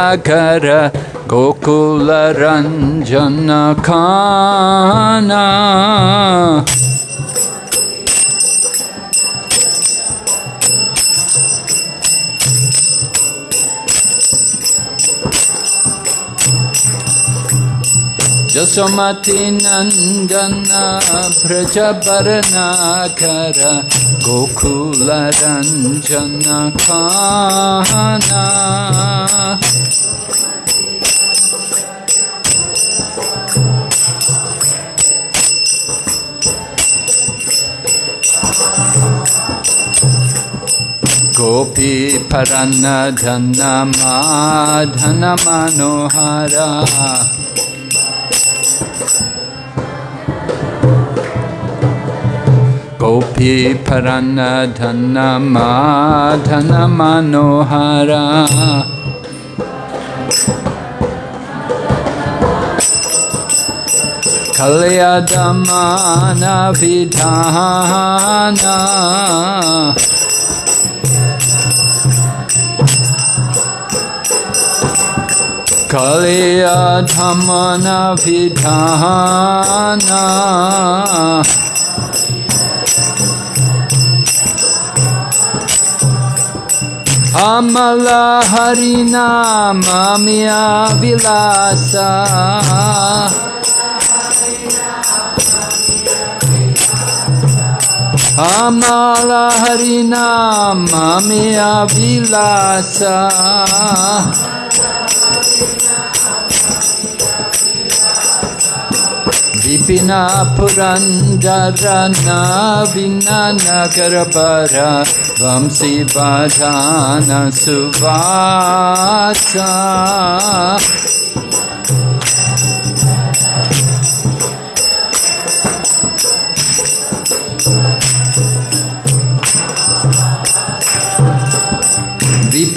Kara Gokula यशमतिनन्दन भ्रजवर्णाकर गोकुलरञ्जनखाना। Gopi परन्न Dhan माधन Manohara Gopi Parana Dhana Madhana Manohara Kalyadamana Vidhana Harina Mamya Vilasa Amala Harina Mamya Vilasa Vipina Purandarana Vinanagarabara Vamsi Vadhana Suvasa Vipina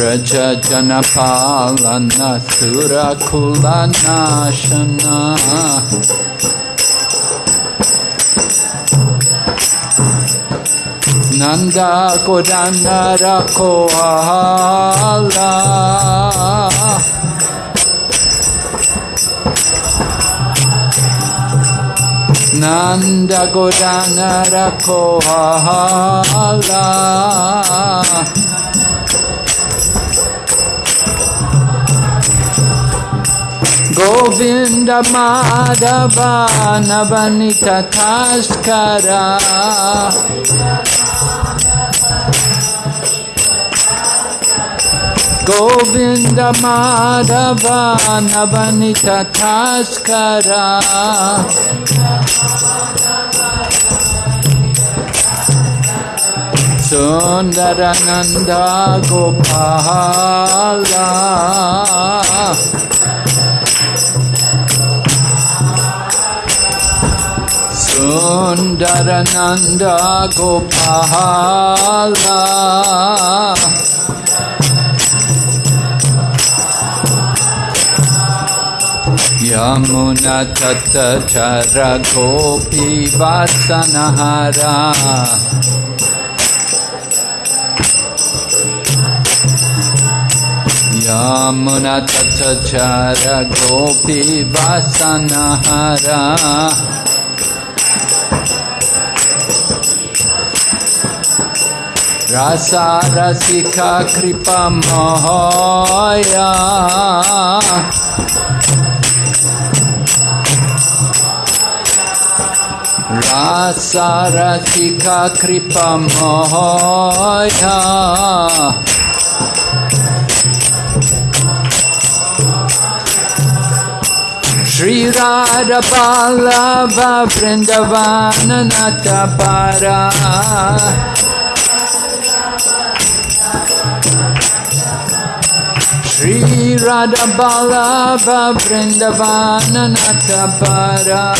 Raja Janapalana Sura Kulana Shana. Nanda Kodana Rakoala. Nanda Kodana Rakoala. Govinda Madhava Navanita Taskara Govinda Madhava Navanita Taskara Sundarananda Gopala Sundarananda Gopala Yamuna Tata Chara Gopi Vasanahara Yamuna Tata Chara Gopi Vasanahara Rasa Rasika Kripa Mahaya. Rasa Rasika Kripa Mahaya. Shri Radha Ballabha Vrindavana Natapara Shri Radha Ballabha Vrindavana Natapara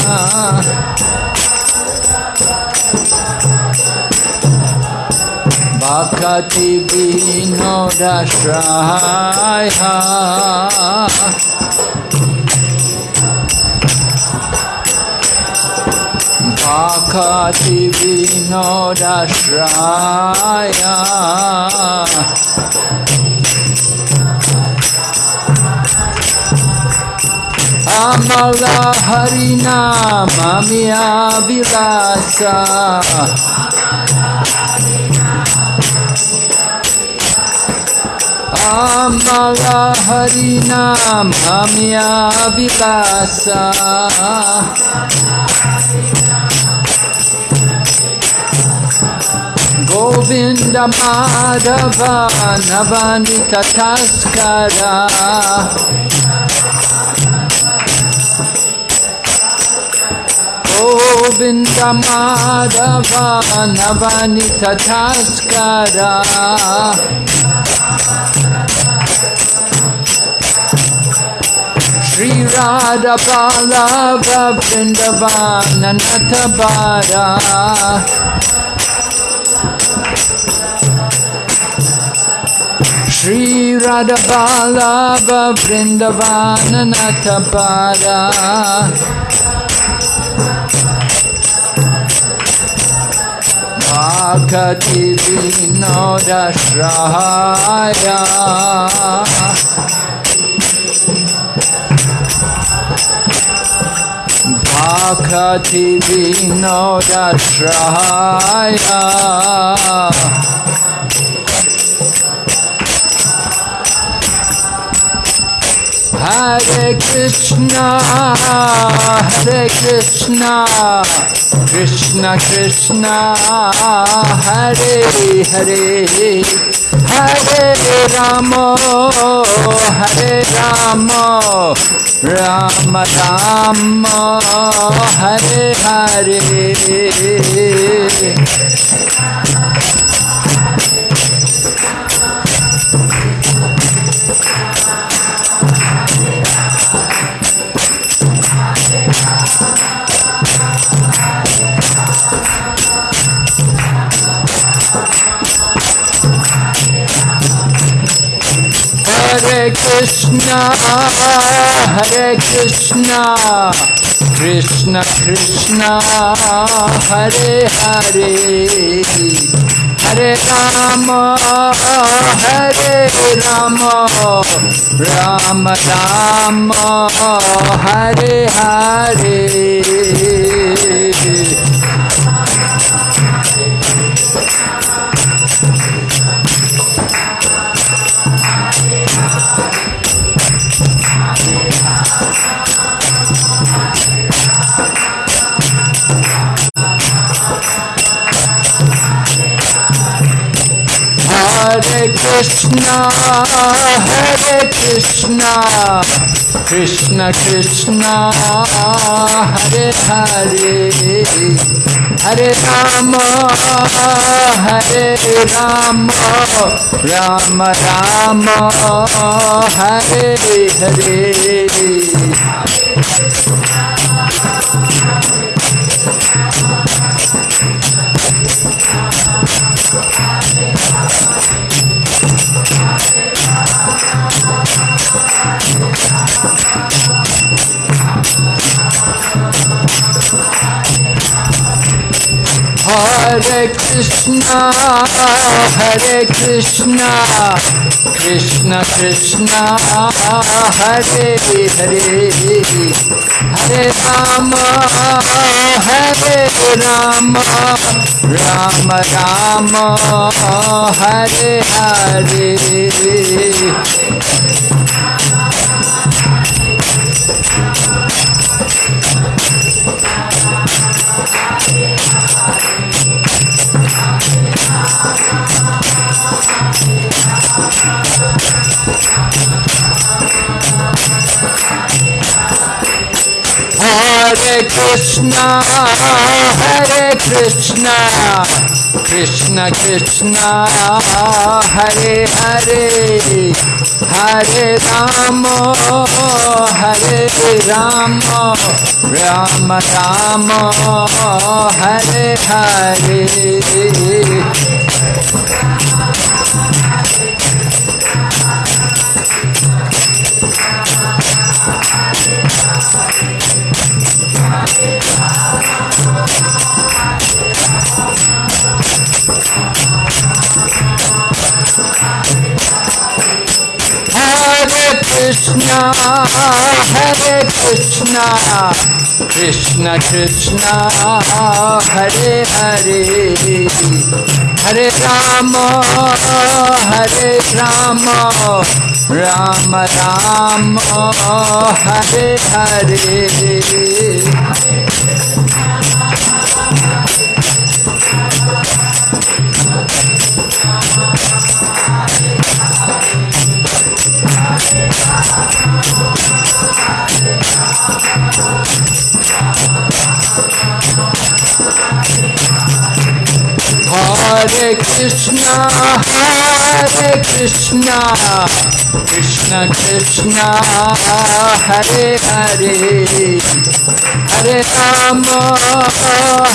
Vinodashraya Amala Harina Mamia Vilasa Amala Harina Govinda Madhava Navanita Taskara. Govinda Madhava Navanita Taskara. Shri Radha Natabara Shri Radha Ballabha Vrindavana Natabara Bhakati Vinodashraya Bhakati Vinodashraya Hare Krishna, Hare Krishna, Krishna Krishna, Hare Hare, Hare Rama, Hare Rama, Rama Rama, Hare Hare. Hare Krishna, Hare Krishna, Krishna Krishna, Hare Hare, Hare Rama, Hare Rama, Rama Rama, Hare Hare. Hare Krishna, Hare Krishna, Krishna Krishna, Hare Hare, Hare Rama, Hare Rama, Rama Rama, Hare Hare. Hare Krishna, Hare Krishna, Krishna Krishna, Hare Hare, Hare Rama, Hare Rama, Rama Rama, Hare Hare. Hare Krishna, Hare Krishna, Krishna Krishna, Hare Hare, Hare Rama, Hare Rama, Rama Rama, Hare Hare. Hare Krishna, Hare Krishna, Krishna Krishna, Hare Hare, Hare Rama, Hare Rama, Rama Rama, Hare Hare. Hare Krishna, Hare Krishna, Krishna Krishna, Hare Hare, Hare Rama,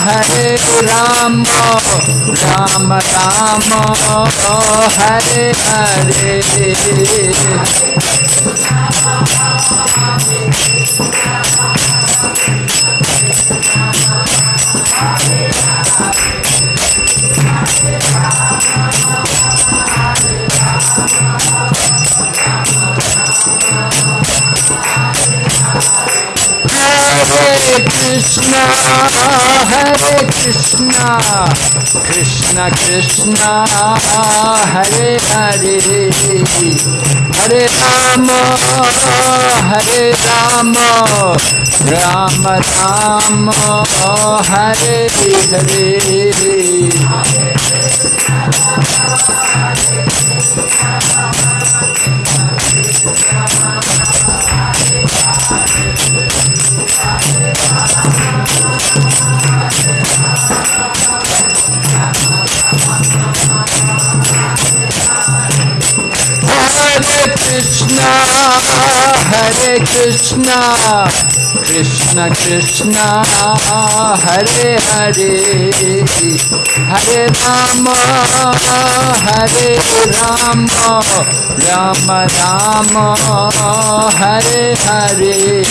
Hare Rama, Rama Rama, Hare Hare. Hare Krishna, Hare Krishna, Krishna Krishna, Hare Hare, Hare Rama, Hare Rama, Rama Rama, Hare Hare. Hare Krishna, Hare Krishna, Krishna Krishna, Hare Hare, Hare Rama, Hare Rama, Rama Rama, Hare Hare.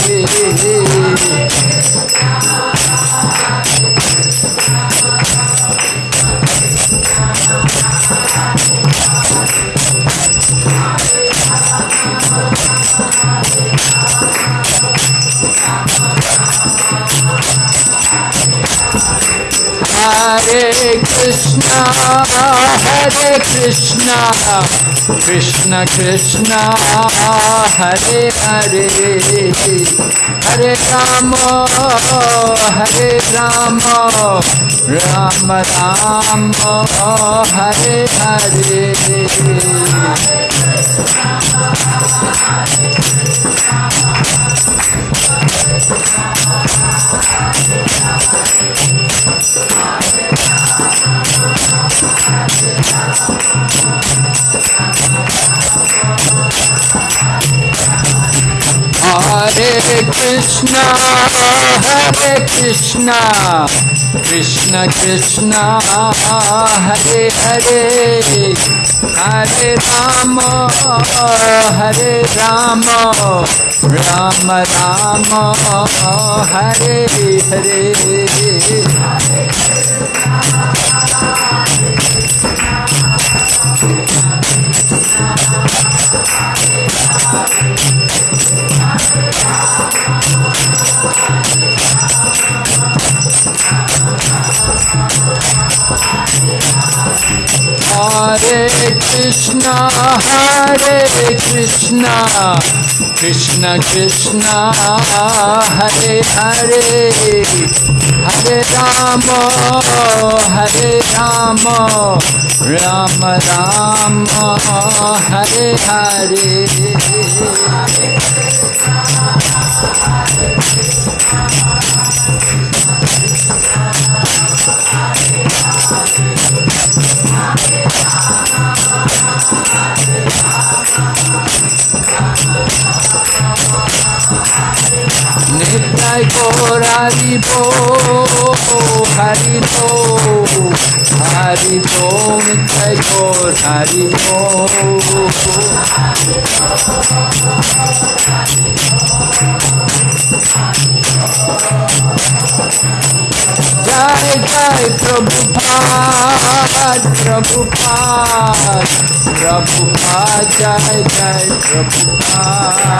Hare Krishna, Hare Krishna, Krishna Krishna, Hare Hare, Hare Rama, Hare Rama, Rama Rama, Hare Hare. Hare Krishna, Hare Krishna, Thank Krishna Hare Krishna, Krishna Krishna, Hare Hare, Hare Rama, Hare Rama, Rama Rama, Hare Hare. Hare Krishna, Hare Krishna, I'm gonna go. Krishna Hare Krishna, Krishna Krishna, Hare Hare, Hare Rama, Hare Rama, Rama Rama, Hare Hare. Nitai Gaur Hari Bo, Thank you. Hari Bo, Hari Bo, Nitai Gaur Hari Bo. Jai Jai Prabhupada, Prabhupada, Prabhupada, Jai Jai Prabhupada.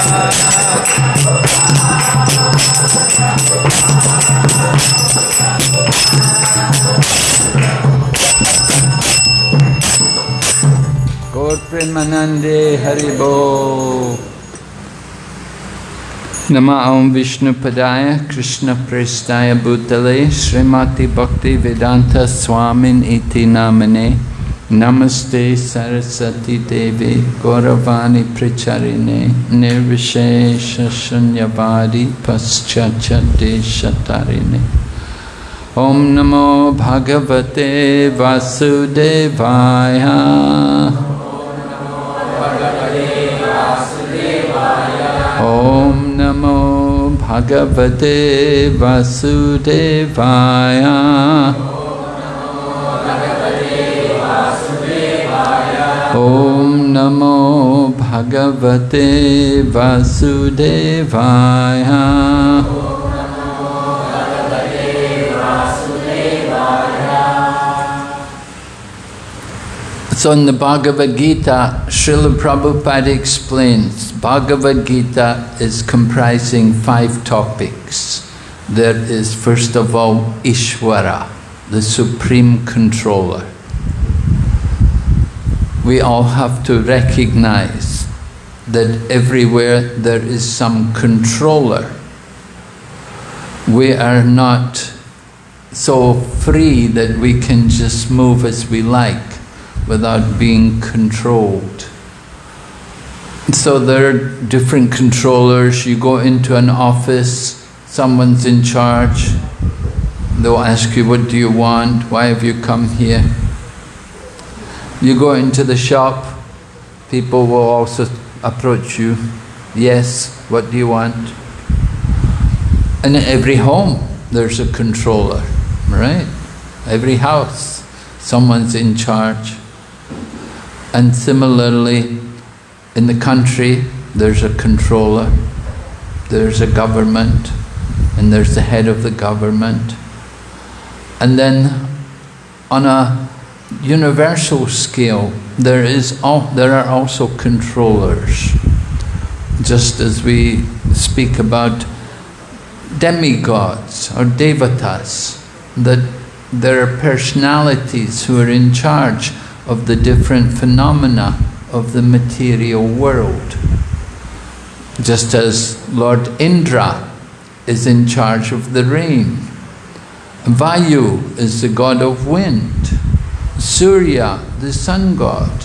Gaur Premanande Haribo. Nama Om Vishnu Padaya Krishna Prestaya Bhutale Srimati Bhakti Vedanta Swamin Iti Namane Namaste Sarasati Devi Gauravani Pricharine Nirvishesha Shunyavadi Paschacha Deshatarine Om Namo Bhagavate Vasudevaya Bhagavate Vasudevaya Om Namo Bhagavate Vasudevaya So in the Bhagavad Gita, Srila Prabhupada explains, Bhagavad Gita is comprising five topics. There is first of all Ishvara, the Supreme Controller. We all have to recognize that everywhere there is some controller. We are not so free that we can just move as we like without being controlled. So there are different controllers. You go into an office, someone's in charge. They'll ask you, what do you want? Why have you come here? You go into the shop, people will also approach you. Yes, what do you want? And in every home, there's a controller, right? Every house, someone's in charge. And similarly, in the country, there's a controller, there's a government, and there's the head of the government. And then on a universal scale, there, is there are also controllers. Just as we speak about demigods or devatas, that there are personalities who are in charge of the different phenomena of the material world. Just as Lord Indra is in charge of the rain. Vayu is the god of wind. Surya, the sun god.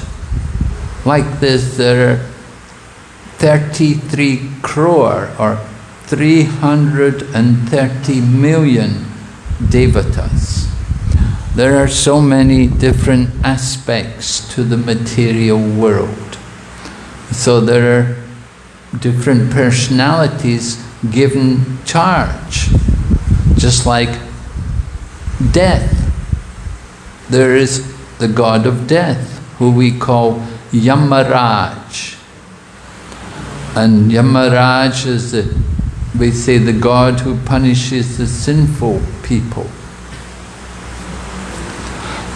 Like this, there are 33 crore or 330 million devatas. There are so many different aspects to the material world. So there are different personalities given charge, just like death. There is the god of death, who we call Yamaraj. And Yamaraj is, the, we say, the god who punishes the sinful people.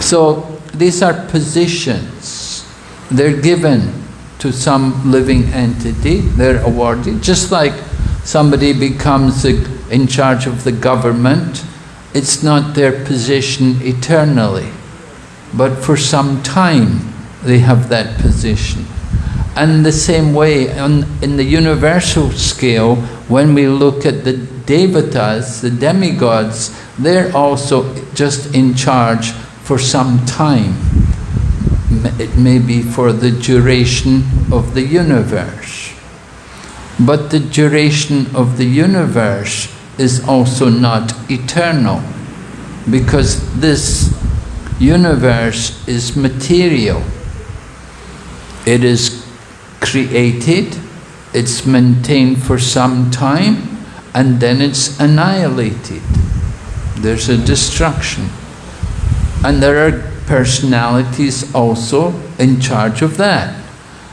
So these are positions. They're given to some living entity, they're awarded, just like somebody becomes in charge of the government, it's not their position eternally. but for some time they have that position. And the same way, on, in the universal scale, when we look at the devatas, the demigods, they're also just in charge for some time. It may be for the duration of the universe. But the duration of the universe is also not eternal because this universe is material. It is created, it's maintained for some time, and then it's annihilated. There's a destruction. And there are personalities also in charge of that.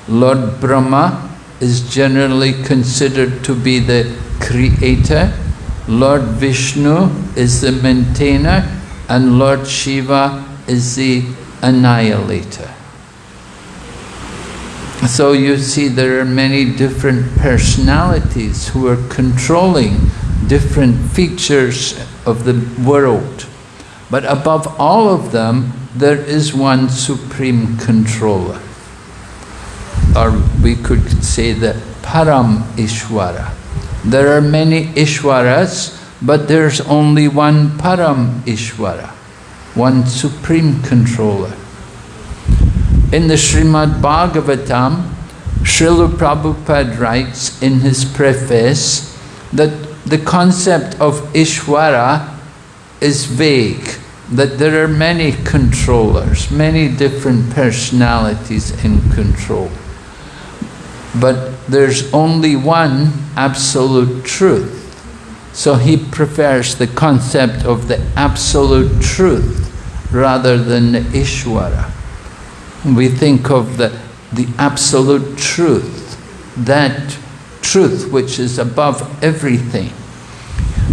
Lord Brahma is generally considered to be the creator, Lord Vishnu is the maintainer, and Lord Shiva is the annihilator. So you see there are many different personalities who are controlling different features of the world. But above all of them, there is one supreme controller. Or we could say the Param Ishwara. There are many Ishwaras, but there's only one Param Ishwara, one supreme controller. In the Srimad Bhagavatam, Srila Prabhupada writes in his preface that the concept of Ishwara is vague, that there are many controllers, many different personalities in control. But there's only one absolute truth. So he prefers the concept of the absolute truth rather than the Ishwara. We think of the, the absolute truth, that truth which is above everything.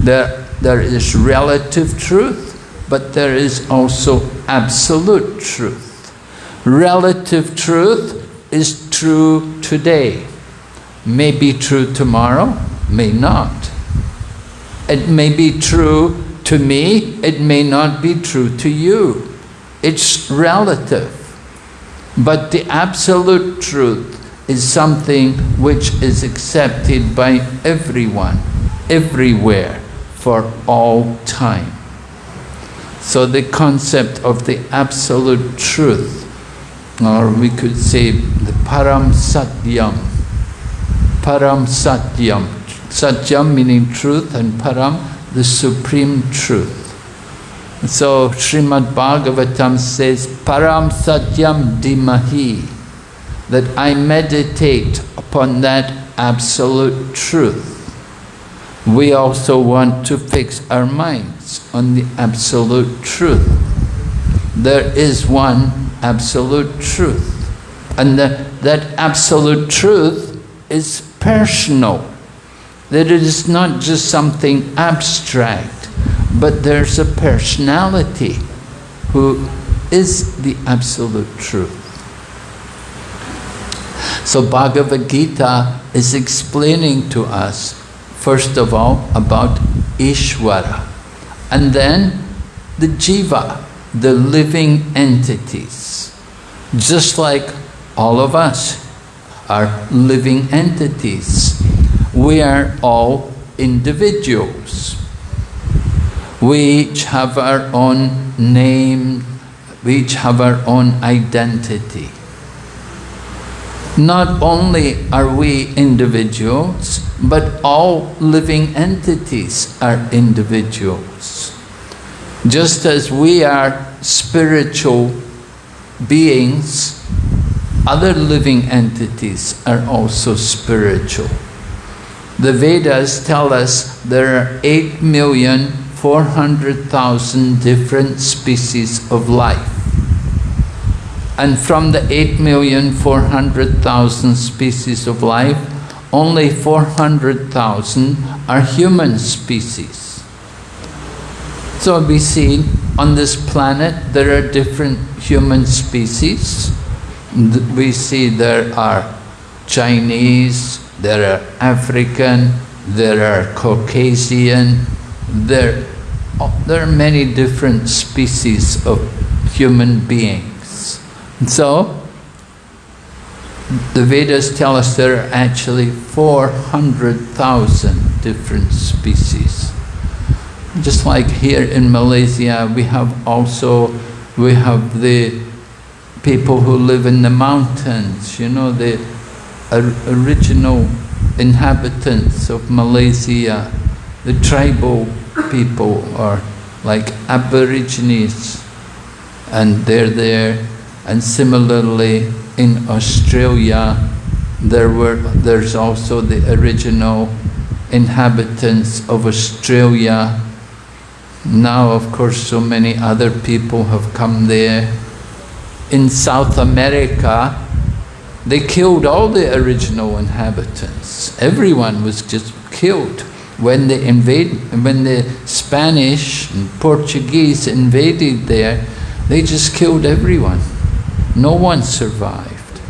There, there is relative truth, but there is also absolute truth. Relative truth is true today, may be true tomorrow, may not. It may be true to me, it may not be true to you. It's relative. But the absolute truth is something which is accepted by everyone, everywhere, for all time. So the concept of the absolute truth, or we could say the Param Satyam, Param Satyam, Satyam meaning truth and Param, the supreme truth. So Srimad Bhagavatam says, Param Satyam Dimahi, that I meditate upon that absolute truth. We also want to fix our minds on the absolute truth. There is one absolute truth. And that, that absolute truth is personal. That it is not just something abstract but there's a personality who is the absolute truth. So Bhagavad Gita is explaining to us, first of all, about Ishvara, and then the Jiva, the living entities. Just like all of us are living entities. We are all individuals. We each have our own name, we each have our own identity. Not only are we individuals, but all living entities are individuals. Just as we are spiritual beings, other living entities are also spiritual. The Vedas tell us there are 8 million 400,000 different species of life. And from the 8,400,000 species of life, only 400,000 are human species. So we see on this planet there are different human species. We see there are Chinese, there are African, there are Caucasian, there, there are many different species of human beings. And so, the Vedas tell us there are actually 400,000 different species. Just like here in Malaysia, we have also, we have the people who live in the mountains, you know, the original inhabitants of Malaysia, the tribal people are like aborigines and they're there and similarly in Australia there were there's also the original inhabitants of Australia now of course so many other people have come there in South America they killed all the original inhabitants. Everyone was just killed. When they invade, when the Spanish and Portuguese invaded there, they just killed everyone. No one survived.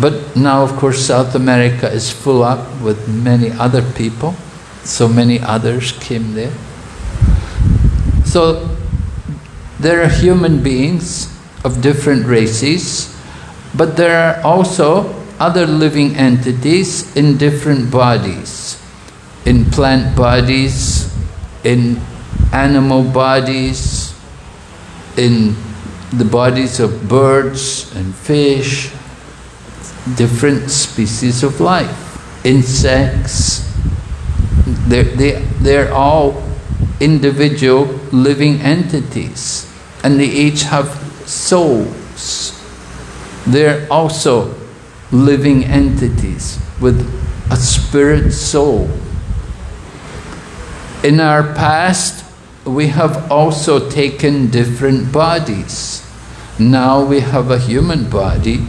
But now, of course, South America is full up with many other people. So many others came there. So there are human beings of different races but there are also other living entities in different bodies, in plant bodies, in animal bodies, in the bodies of birds and fish, different species of life, insects. They're, they, they're all individual living entities and they each have souls they're also living entities with a spirit soul. In our past, we have also taken different bodies. Now we have a human body,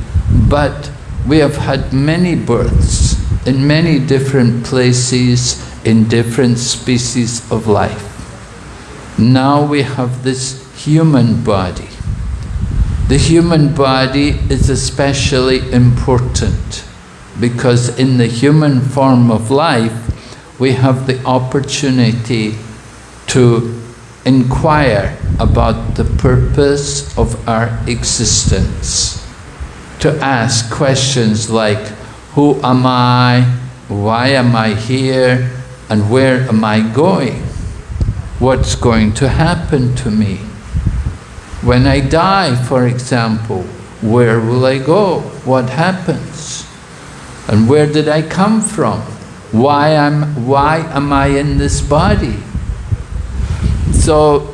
but we have had many births in many different places, in different species of life. Now we have this human body. The human body is especially important because in the human form of life, we have the opportunity to inquire about the purpose of our existence, to ask questions like, who am I, why am I here, and where am I going? What's going to happen to me? When I die, for example, where will I go? What happens? And where did I come from? Why am, why am I in this body? So,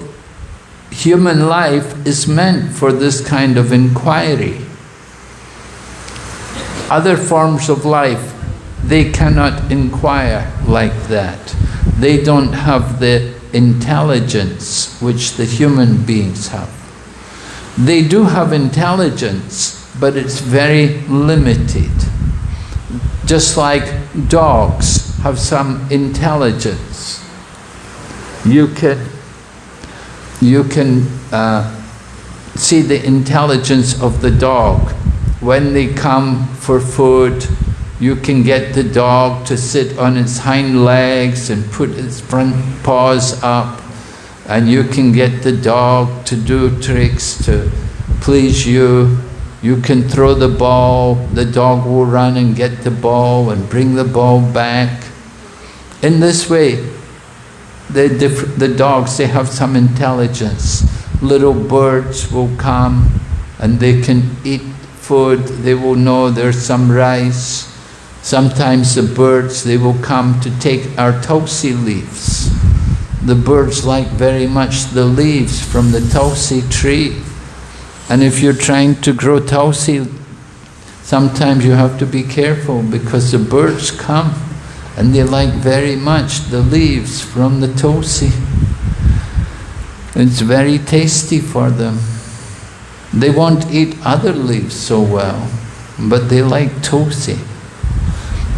human life is meant for this kind of inquiry. Other forms of life, they cannot inquire like that. They don't have the intelligence which the human beings have. They do have intelligence, but it's very limited. Just like dogs have some intelligence. You can, you can uh, see the intelligence of the dog. When they come for food, you can get the dog to sit on its hind legs and put its front paws up and you can get the dog to do tricks to please you. You can throw the ball, the dog will run and get the ball and bring the ball back. In this way, the, the dogs, they have some intelligence. Little birds will come and they can eat food, they will know there's some rice. Sometimes the birds, they will come to take our tulsi leaves the birds like very much the leaves from the tulsi tree. And if you're trying to grow tulsi, sometimes you have to be careful because the birds come and they like very much the leaves from the tulsi. It's very tasty for them. They won't eat other leaves so well, but they like tulsi.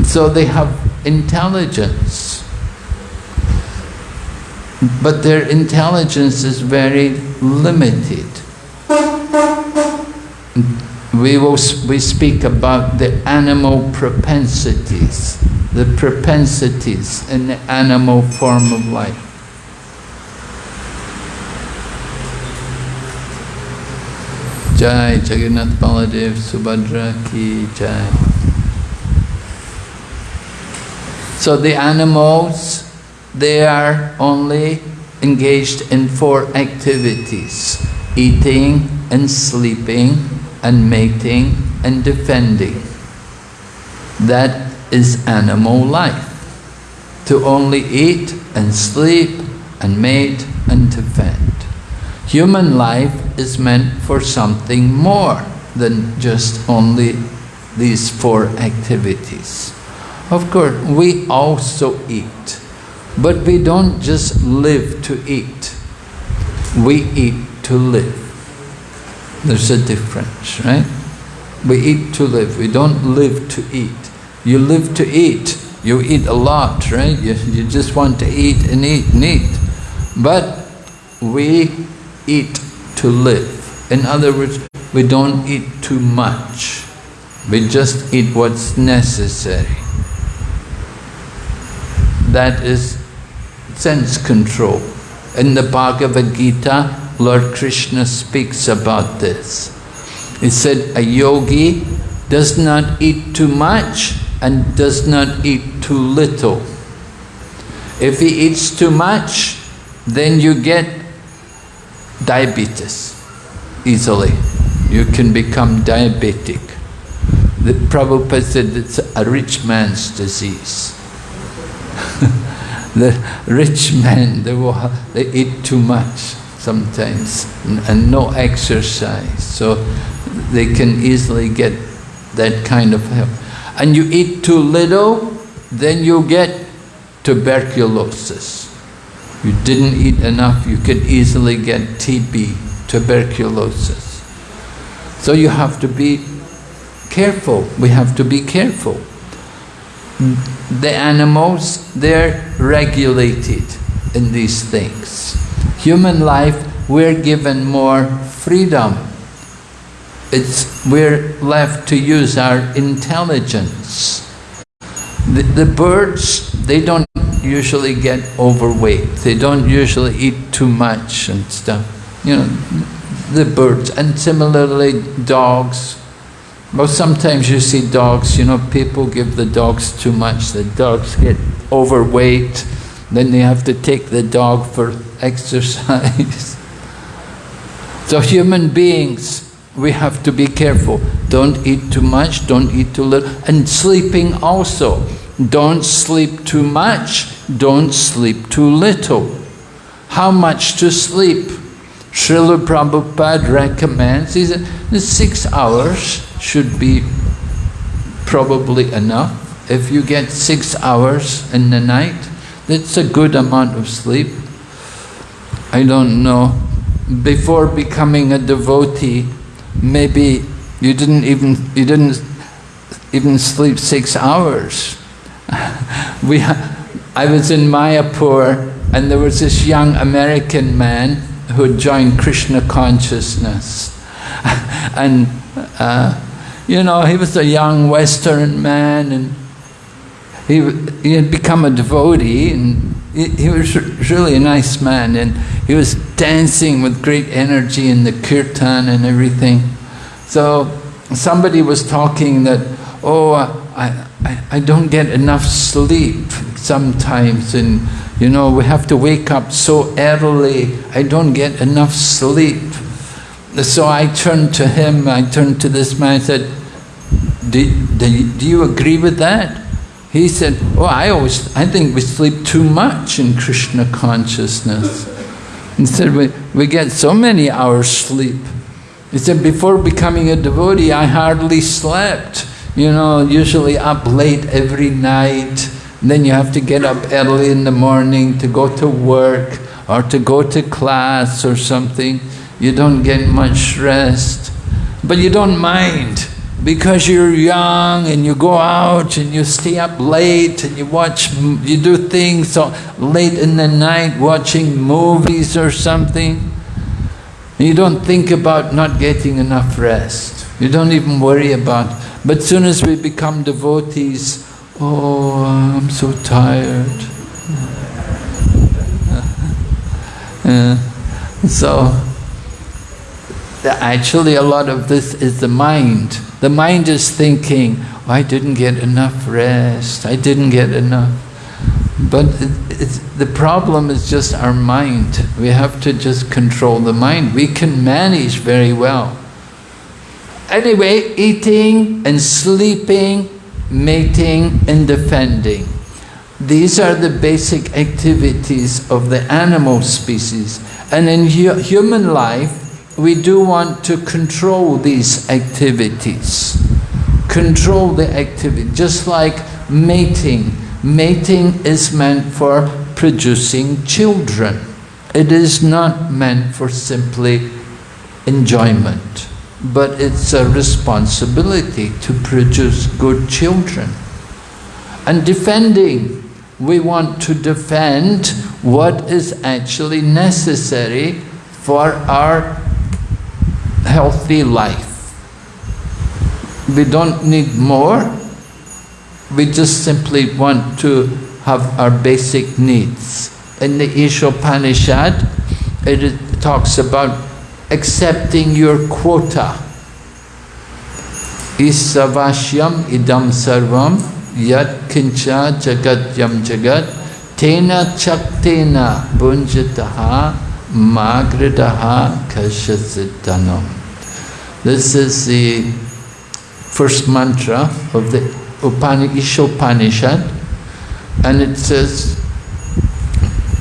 So they have intelligence but their intelligence is very limited. We will we speak about the animal propensities, the propensities in the animal form of life. Jai Jagannath Subhadra Ki Jai. So the animals, they are only engaged in four activities. Eating and sleeping and mating and defending. That is animal life. To only eat and sleep and mate and defend. Human life is meant for something more than just only these four activities. Of course, we also eat, but we don't just live to eat. We eat to live. There's a difference, right? We eat to live, we don't live to eat. You live to eat, you eat a lot, right? You, you just want to eat and eat and eat. But we eat to live. In other words, we don't eat too much. We just eat what's necessary. That is sense control. In the Bhagavad Gita, Lord Krishna speaks about this. He said, a yogi does not eat too much and does not eat too little. If he eats too much, then you get diabetes easily. You can become diabetic. The Prabhupada said it's a rich man's disease. the rich men, they, will, they eat too much sometimes and, no exercise, so they can easily get that kind of help. And you eat too little, then you get tuberculosis. You didn't eat enough, you could easily get TB, tuberculosis. So you have to be careful, we have to be careful. The animals, they're regulated in these things. Human life, we're given more freedom. It's, we're left to use our intelligence. The, the birds, they don't usually get overweight. They don't usually eat too much and stuff. You know, the birds. And similarly, dogs. Well, sometimes you see dogs, you know, people give the dogs too much. The dogs get overweight. Then they have to take the dog for exercise. so human beings, we have to be careful. Don't eat too much, don't eat too little. And sleeping also. Don't sleep too much, don't sleep too little. How much to sleep? Srila Prabhupada recommends, he said, six hours should be probably enough. If you get six hours in the night, that's a good amount of sleep. I don't know, before becoming a devotee, maybe you didn't even, you didn't even sleep six hours. we, I was in Mayapur and there was this young American man who had joined Krishna consciousness. and, uh, you know, he was a young Western man and he, he had become a devotee and he, he was really a nice man and he was dancing with great energy in the kirtan and everything. So somebody was talking that, oh, I, I, I don't get enough sleep sometimes and you know we have to wake up so early. I don't get enough sleep. So I turned to him I turned to this man I said do, do, do you agree with that he said oh I always I think we sleep too much in Krishna consciousness. He said we, we get so many hours sleep. He said before becoming a devotee I hardly slept you know, usually up late every night, then you have to get up early in the morning to go to work or to go to class or something. You don't get much rest, but you don't mind because you're young and you go out and you stay up late and you watch, you do things so late in the night watching movies or something. You don't think about not getting enough rest. You don't even worry about but as soon as we become devotees, oh, I'm so tired. uh, so, Actually, a lot of this is the mind. The mind is thinking, oh, I didn't get enough rest, I didn't get enough. But the problem is just our mind. We have to just control the mind. We can manage very well. Anyway, eating and sleeping, mating and defending. These are the basic activities of the animal species. And in hu human life, we do want to control these activities. Control the activity, just like mating. Mating is meant for producing children. It is not meant for simply enjoyment but it's a responsibility to produce good children. And defending, we want to defend what is actually necessary for our healthy life. We don't need more, we just simply want to have our basic needs. In the Ishopanishad, it talks about accepting your quota. Isavashyam idam sarvam yat kincha jagat yam jagat tena chaktena bunjataha magradaha kashasitanam. This is the first mantra of the Upanishad and it says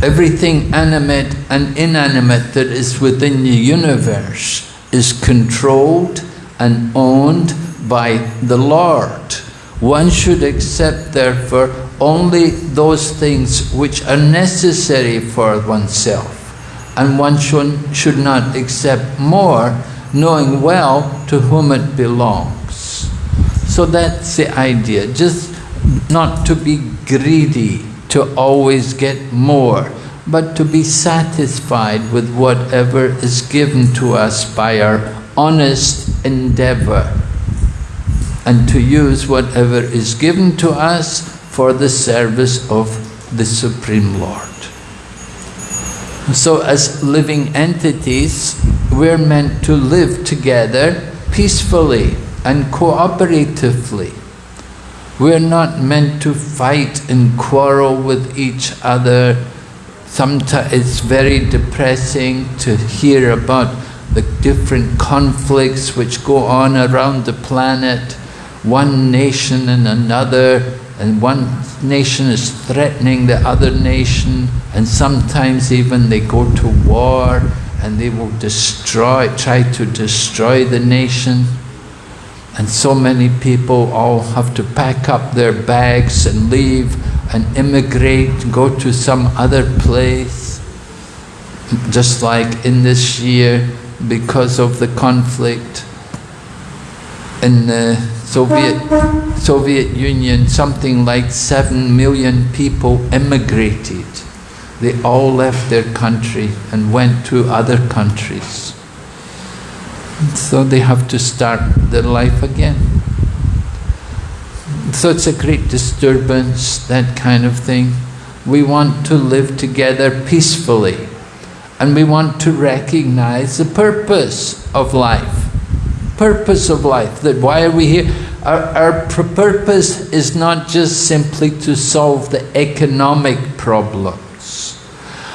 Everything animate and inanimate that is within the universe is controlled and owned by the Lord. One should accept, therefore, only those things which are necessary for oneself. And one should, should not accept more, knowing well to whom it belongs. So that's the idea, just not to be greedy, to always get more, but to be satisfied with whatever is given to us by our honest endeavor and to use whatever is given to us for the service of the Supreme Lord. So as living entities, we're meant to live together peacefully and cooperatively. We're not meant to fight and quarrel with each other. Sometimes it's very depressing to hear about the different conflicts which go on around the planet, one nation and another, and one nation is threatening the other nation, and sometimes even they go to war and they will destroy, try to destroy the nation. And so many people all have to pack up their bags and leave and immigrate, go to some other place. Just like in this year, because of the conflict in the Soviet, Soviet Union, something like seven million people immigrated. They all left their country and went to other countries. So they have to start their life again. So it's a great disturbance, that kind of thing. We want to live together peacefully and we want to recognize the purpose of life. Purpose of life, that why are we here? Our, our purpose is not just simply to solve the economic problems.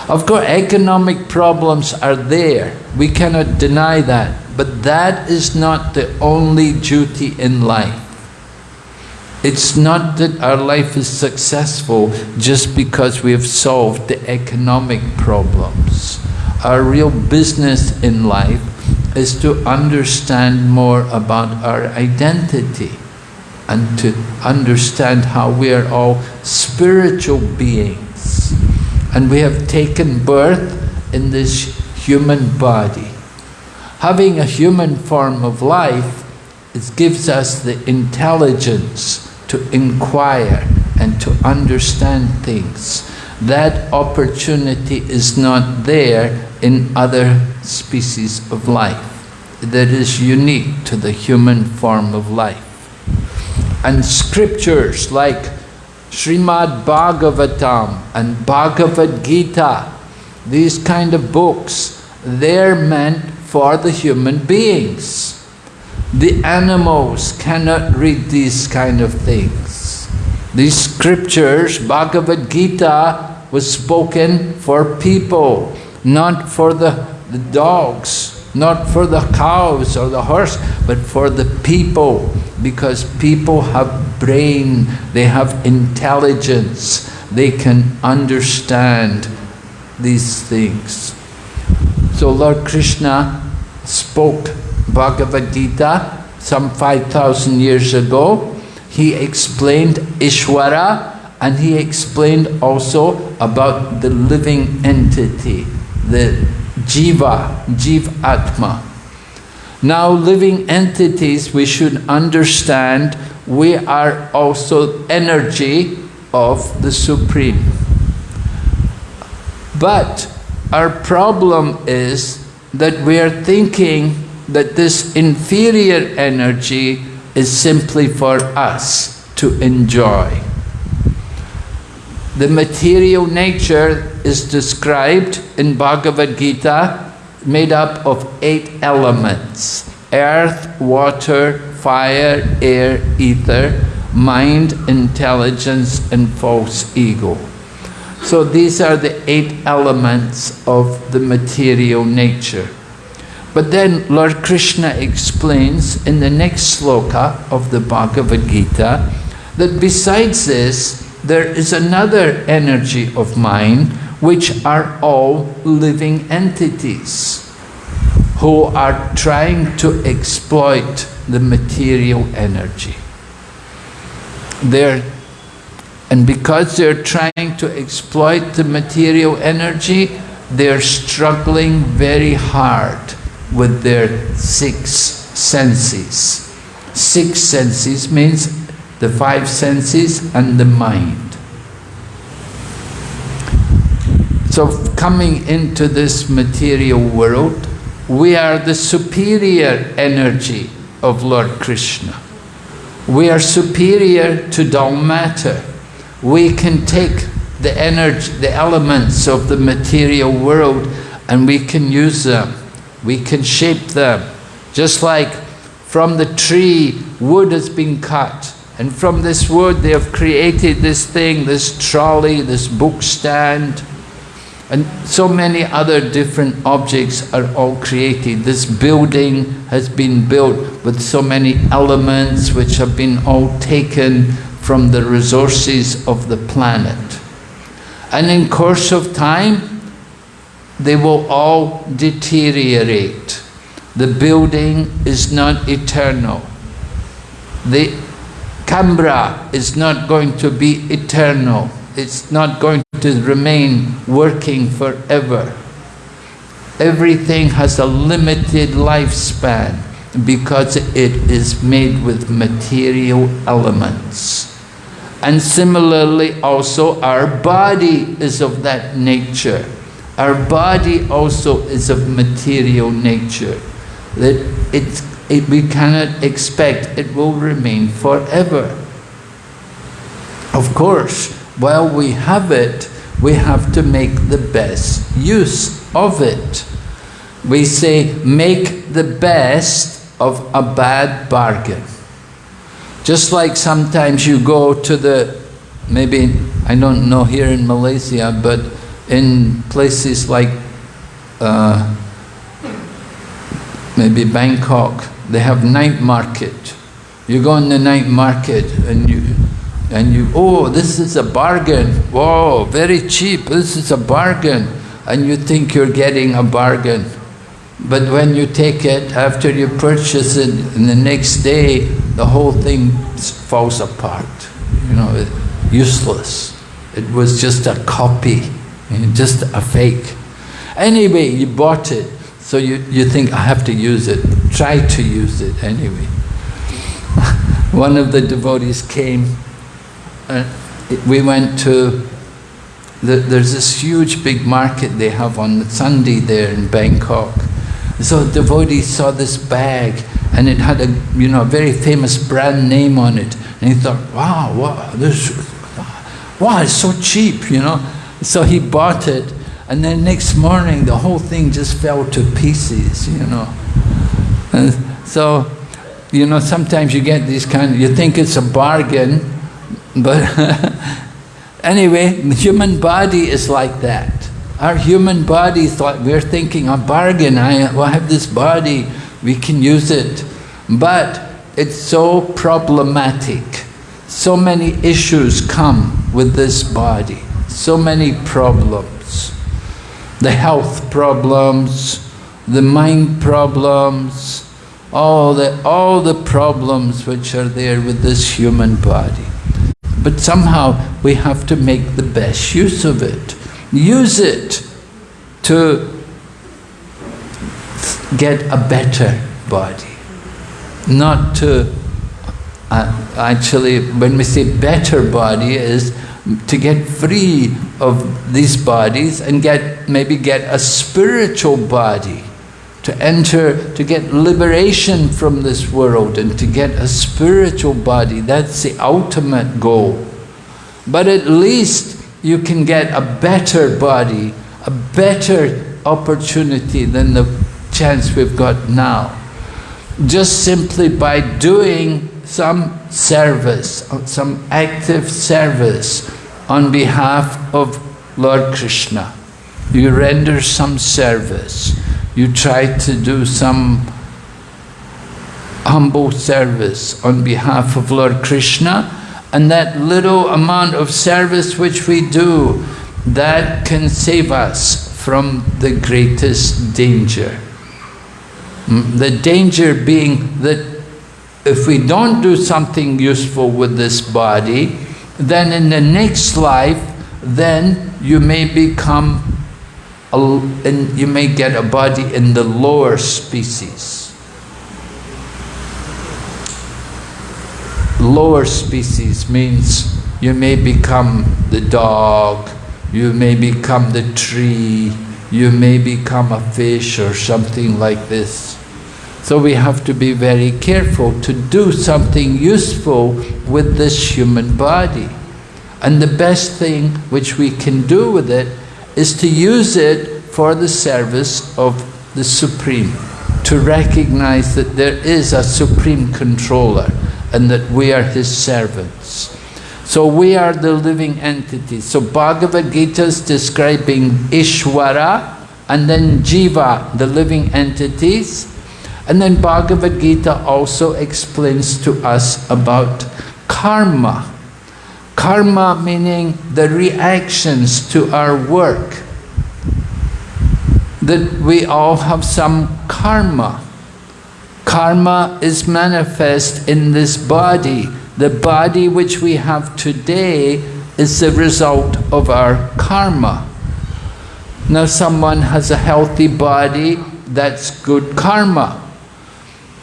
Of course, economic problems are there. We cannot deny that. But that is not the only duty in life. It's not that our life is successful just because we have solved the economic problems. Our real business in life is to understand more about our identity and to understand how we are all spiritual beings. And we have taken birth in this human body. Having a human form of life, it gives us the intelligence to inquire and to understand things. That opportunity is not there in other species of life. That is unique to the human form of life. And scriptures like Srimad Bhagavatam and Bhagavad Gita, these kind of books, they're meant for the human beings. The animals cannot read these kind of things. These scriptures, Bhagavad Gita, was spoken for people, not for the, the dogs, not for the cows or the horse, but for the people, because people have brain, they have intelligence, they can understand these things. So Lord Krishna spoke Bhagavad Gita some 5,000 years ago. He explained Ishwara and he explained also about the living entity, the Jiva, Jiv Atma. Now living entities we should understand we are also energy of the Supreme. But our problem is that we are thinking that this inferior energy is simply for us to enjoy. The material nature is described in Bhagavad Gita made up of eight elements. Earth, water, fire, air, ether, mind, intelligence and false ego. So these are the eight elements of the material nature. But then Lord Krishna explains in the next sloka of the Bhagavad Gita that besides this, there is another energy of mind which are all living entities who are trying to exploit the material energy. They're and because they're trying to exploit the material energy, they're struggling very hard with their six senses. Six senses means the five senses and the mind. So coming into this material world, we are the superior energy of Lord Krishna. We are superior to dull matter we can take the energy, the elements of the material world and we can use them. We can shape them. Just like from the tree, wood has been cut. And from this wood they have created this thing, this trolley, this book stand. And so many other different objects are all created. This building has been built with so many elements which have been all taken from the resources of the planet. And in course of time, they will all deteriorate. The building is not eternal. The camera is not going to be eternal. It's not going to remain working forever. Everything has a limited lifespan because it is made with material elements. And similarly also our body is of that nature. Our body also is of material nature. That it, it, we cannot expect it will remain forever. Of course, while we have it, we have to make the best use of it. We say, make the best of a bad bargain. Just like sometimes you go to the, maybe, I don't know here in Malaysia, but in places like uh, maybe Bangkok, they have night market. You go in the night market and you, and you, oh, this is a bargain. Whoa, very cheap, this is a bargain. And you think you're getting a bargain. But when you take it, after you purchase it, and the next day, the whole thing falls apart. You know, useless. It was just a copy, just a fake. Anyway, you bought it, so you, you think, I have to use it. Try to use it anyway. One of the devotees came, and we went to, the, there's this huge big market they have on Sunday there in Bangkok. So the devotee saw this bag and it had a you know a very famous brand name on it. And he thought, wow, wow, this wow, it's so cheap, you know. So he bought it and then next morning the whole thing just fell to pieces, you know. And so, you know, sometimes you get these kind of, you think it's a bargain, but anyway, the human body is like that. Our human body like, we're thinking a bargain, I have this body, we can use it. But it's so problematic. So many issues come with this body, so many problems. The health problems, the mind problems, all the, all the problems which are there with this human body. But somehow we have to make the best use of it. Use it to get a better body not to, uh, actually when we say better body is to get free of these bodies and get maybe get a spiritual body to enter, to get liberation from this world and to get a spiritual body. That's the ultimate goal. But at least you can get a better body, a better opportunity than the chance we've got now just simply by doing some service, uh, some active service on behalf of Lord Krishna. You render some service. You try to do some humble service on behalf of Lord Krishna and that little amount of service which we do, that can save us from the greatest danger. Mm, the danger being that if we don't do something useful with this body, then in the next life, then you may become, a, you may get a body in the lower species. Lower species means you may become the dog, you may become the tree, you may become a fish or something like this. So we have to be very careful to do something useful with this human body. And the best thing which we can do with it is to use it for the service of the Supreme, to recognize that there is a Supreme Controller and that we are His servants. So we are the living entities. So Bhagavad Gita is describing Ishwara and then Jiva, the living entities, and then Bhagavad Gita also explains to us about karma. Karma meaning the reactions to our work. That we all have some karma. Karma is manifest in this body. The body which we have today is the result of our karma. Now someone has a healthy body, that's good karma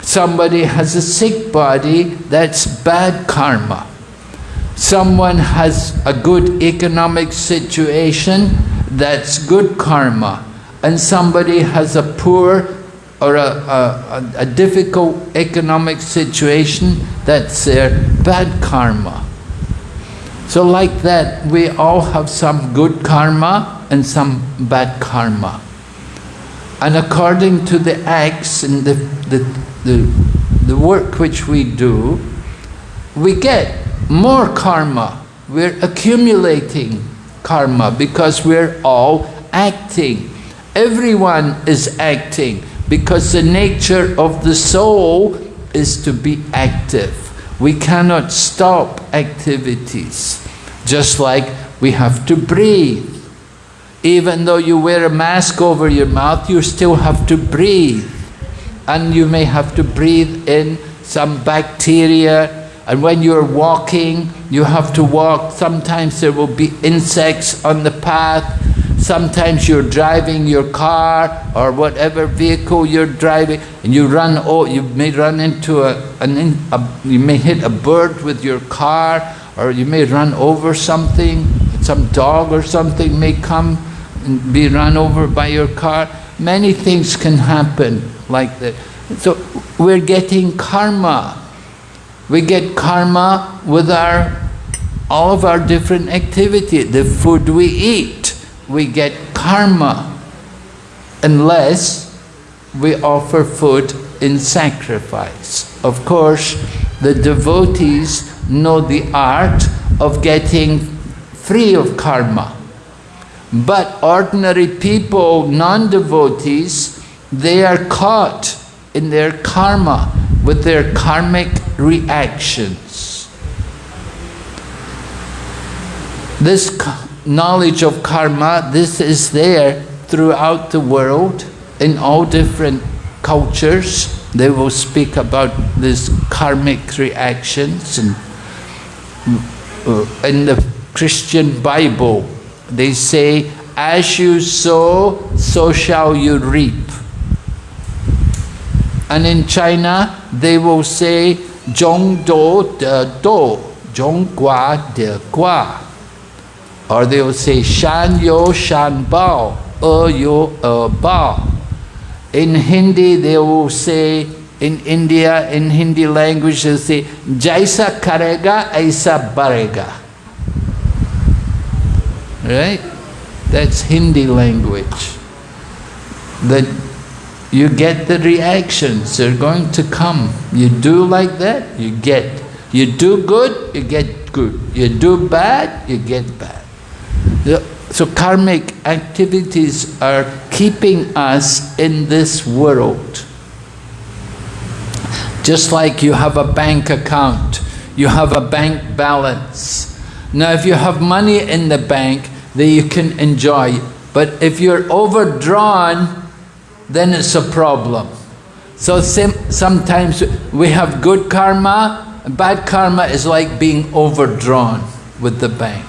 Somebody has a sick body, that's bad karma. Someone has a good economic situation, that's good karma. And somebody has a poor or a, a, a difficult economic situation, that's their bad karma. So like that, we all have some good karma and some bad karma. And according to the acts and the, the, the, the work which we do, we get more karma. We're accumulating karma because we're all acting. Everyone is acting because the nature of the soul is to be active. We cannot stop activities, just like we have to breathe. Even though you wear a mask over your mouth, you still have to breathe. And you may have to breathe in some bacteria. And when you're walking, you have to walk. Sometimes there will be insects on the path. Sometimes you're driving your car or whatever vehicle you're driving, and you run. Oh, you may run into a, an, a you may hit a bird with your car, or you may run over something. Some dog or something may come and be run over by your car. Many things can happen like that. So we're getting karma. We get karma with our all of our different activity. The food we eat, we get karma unless we offer food in sacrifice. Of course, the devotees know the art of getting free of karma. But ordinary people, non-devotees, they are caught in their karma with their karmic reactions. This knowledge of karma, this is there throughout the world in all different cultures. They will speak about these karmic reactions and uh, in the Christian Bible they say as you sow so shall you reap and in China they will say zhong do de do zhong gua de gua or they will say shan yo shan bao e yo e bao in Hindi they will say in India, in Hindi language, they say, Jaisa karega, aisa barega. Right? That's Hindi language. That you get the reactions, they're going to come. You do like that, you get. You do good, you get good. You do bad, you get bad. So karmic activities are keeping us in this world. Just like you have a bank account, you have a bank balance. Now if you have money in the bank, then you can enjoy. But if you're overdrawn, then it's a problem. So sometimes we have good karma, bad karma is like being overdrawn with the bank.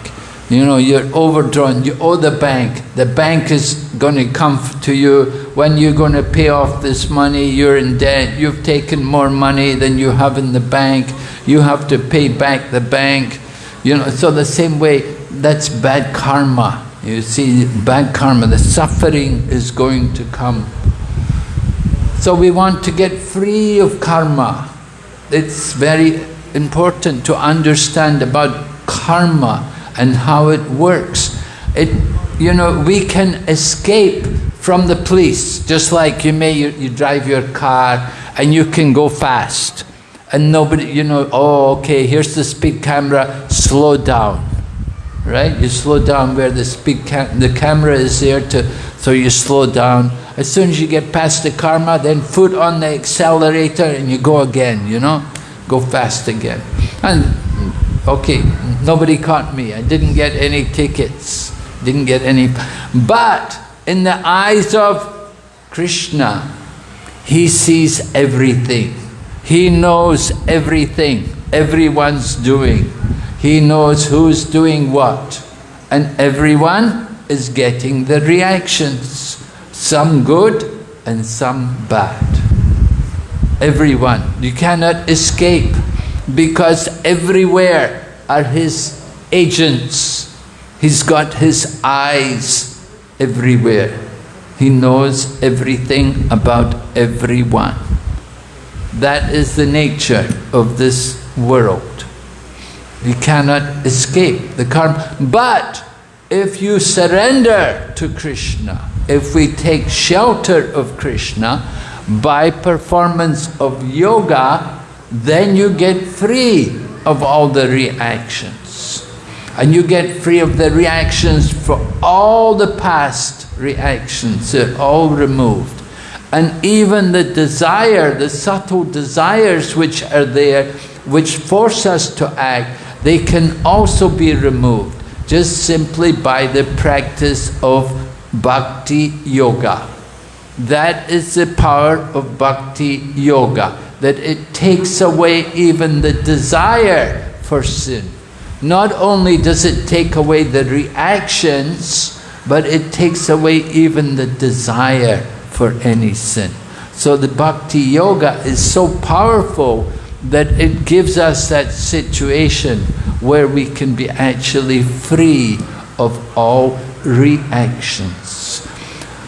You know, you're overdrawn, you owe the bank. The bank is going to come to you when you're going to pay off this money, you're in debt, you've taken more money than you have in the bank, you have to pay back the bank. You know, so the same way, that's bad karma. You see, bad karma, the suffering is going to come. So we want to get free of karma. It's very important to understand about karma and how it works. It, you know, we can escape from the police, just like you may, you, you drive your car and you can go fast. And nobody, you know, oh, okay, here's the speed camera, slow down. Right? You slow down where the speed cam the camera is there to, so you slow down. As soon as you get past the karma, then foot on the accelerator and you go again, you know, go fast again. And Okay, nobody caught me. I didn't get any tickets. Didn't get any. But in the eyes of Krishna, he sees everything. He knows everything everyone's doing. He knows who's doing what. And everyone is getting the reactions. Some good and some bad. Everyone. You cannot escape because everywhere are his agents. He's got his eyes everywhere. He knows everything about everyone. That is the nature of this world. You cannot escape the karma. But if you surrender to Krishna, if we take shelter of Krishna by performance of yoga, then you get free of all the reactions. And you get free of the reactions for all the past reactions, they're all removed. And even the desire, the subtle desires which are there, which force us to act, they can also be removed just simply by the practice of bhakti yoga. That is the power of bhakti yoga that it takes away even the desire for sin. Not only does it take away the reactions, but it takes away even the desire for any sin. So the bhakti yoga is so powerful that it gives us that situation where we can be actually free of all reactions.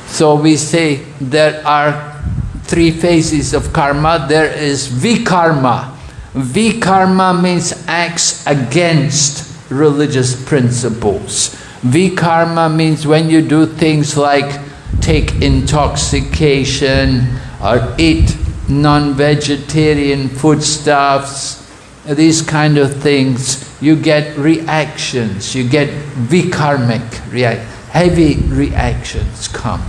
So we say there are three phases of karma. There is vikarma. Vikarma means acts against religious principles. Vikarma means when you do things like take intoxication or eat non-vegetarian foodstuffs, these kind of things, you get reactions, you get vikarmic react, heavy reactions come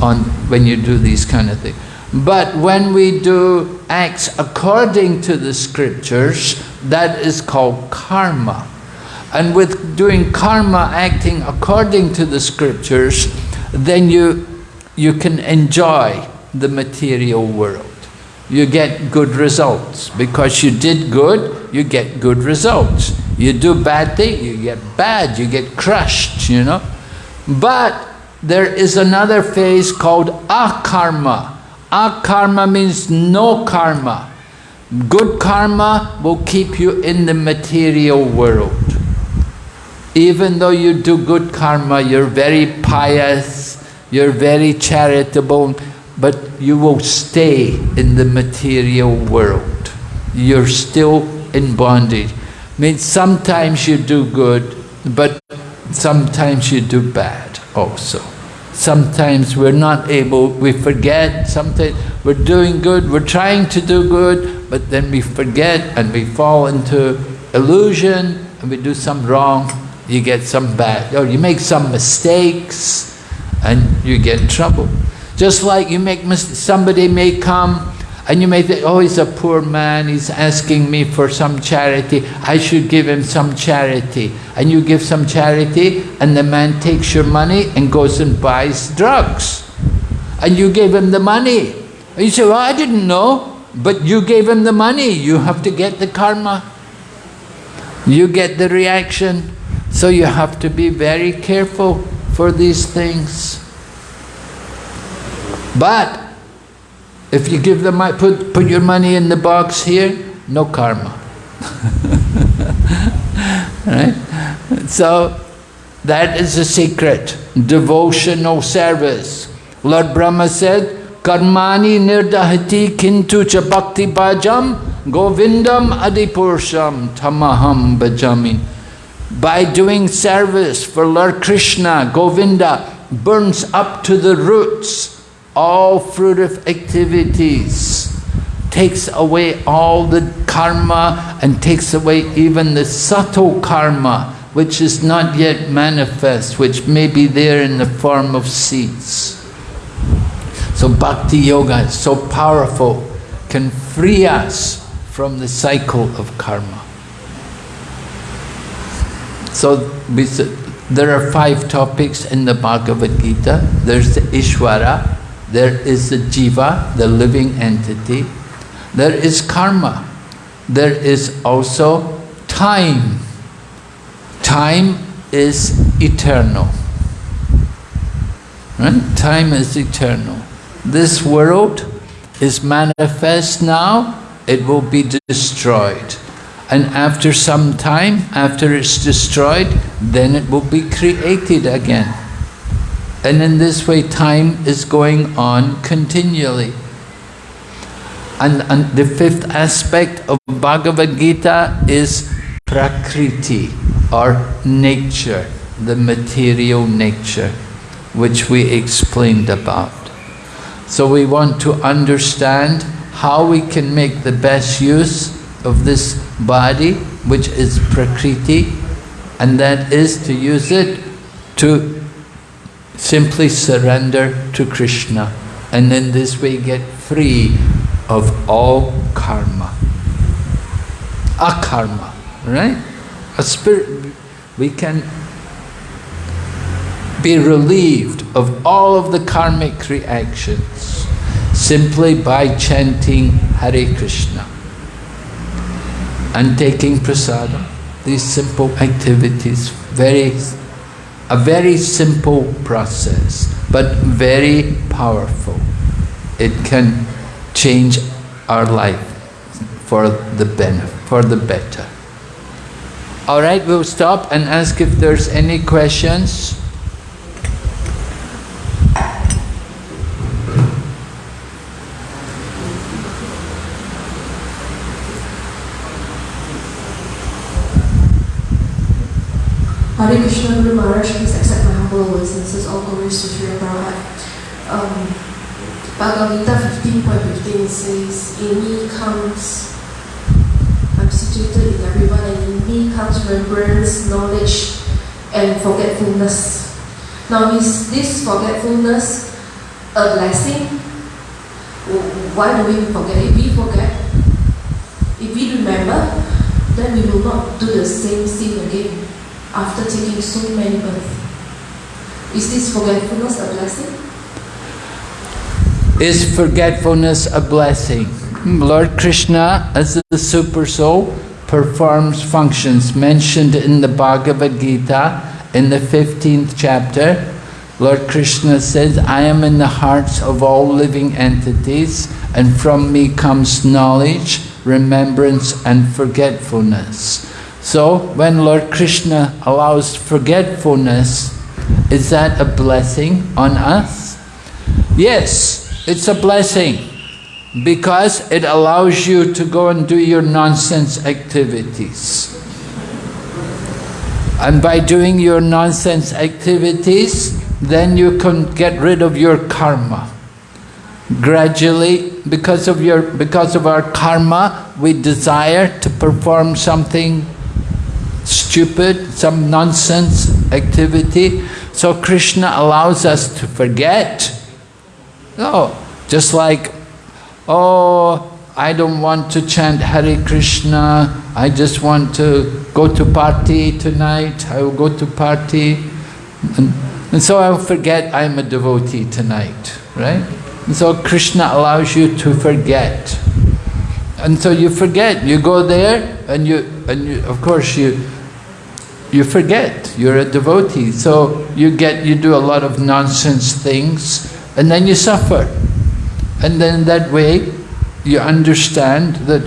on when you do these kind of things. But when we do acts according to the scriptures, that is called karma. And with doing karma, acting according to the scriptures, then you, you can enjoy the material world. You get good results. Because you did good, you get good results. You do bad thing, you get bad, you get crushed, you know. But there is another phase called akarma. Akarma means no karma. Good karma will keep you in the material world. Even though you do good karma, you're very pious, you're very charitable, but you will stay in the material world. You're still in bondage. I mean, sometimes you do good, but sometimes you do bad also. Sometimes we're not able, we forget, sometimes we're doing good, we're trying to do good, but then we forget and we fall into illusion and we do some wrong, you get some bad, or you make some mistakes and you get trouble. Just like you make somebody may come and you may think, oh, he's a poor man, he's asking me for some charity, I should give him some charity. And you give some charity, and the man takes your money and goes and buys drugs. And you gave him the money. And you say, well, I didn't know, but you gave him the money, you have to get the karma. You get the reaction. So you have to be very careful for these things. But if you give them, put, put your money in the box here, no karma. right? So, that is the secret. Devotional service. Lord Brahma said, Karmani nirdahati kintu cha bhakti bhajam govindam adipursham tamaham bhajami. By doing service for Lord Krishna, Govinda burns up to the roots all fruitive activities, takes away all the karma and takes away even the subtle karma which is not yet manifest, which may be there in the form of seeds. So bhakti yoga is so powerful, can free us from the cycle of karma. So there are five topics in the Bhagavad Gita. There's the Ishvara, there is the jiva, the living entity. There is karma. There is also time. Time is eternal. Right? Time is eternal. This world is manifest now, it will be destroyed. And after some time, after it's destroyed, then it will be created again. And in this way, time is going on continually. And, and the fifth aspect of Bhagavad Gita is Prakriti, or nature, the material nature, which we explained about. So we want to understand how we can make the best use of this body, which is Prakriti, and that is to use it to simply surrender to Krishna and in this way get free of all karma. Akarma, right? A spirit, we can be relieved of all of the karmic reactions simply by chanting Hare Krishna and taking prasadam. These simple activities, very a very simple process, but very powerful. It can change our life for the benefit, for the better. All right, we'll stop and ask if there's any questions. Hare Krishna Guru Maharaj, please accept my humble obeisances, all glories to Sri Prabhupada. Um, Bhagavad Gita 15.15 says, In me comes, I'm situated in everyone, and in me comes remembrance, knowledge, and forgetfulness. Now, is this forgetfulness a blessing? Why do we forget? If we forget, if we remember, then we will not do the same sin again after taking so many births. Is this forgetfulness a blessing? Is forgetfulness a blessing? Lord Krishna, as the Super Soul, performs functions mentioned in the Bhagavad Gita in the 15th chapter. Lord Krishna says, I am in the hearts of all living entities and from me comes knowledge, remembrance and forgetfulness. So when Lord Krishna allows forgetfulness, is that a blessing on us? Yes, it's a blessing because it allows you to go and do your nonsense activities. And by doing your nonsense activities, then you can get rid of your karma. Gradually, because of, your, because of our karma, we desire to perform something stupid, some nonsense activity. So Krishna allows us to forget. Oh, just like, oh, I don't want to chant Hare Krishna, I just want to go to party tonight, I will go to party. And, and so I'll forget I'm a devotee tonight, right? And so Krishna allows you to forget. And so you forget, you go there and you, and you, of course you, you forget, you're a devotee. So you get, you do a lot of nonsense things and then you suffer. And then that way you understand that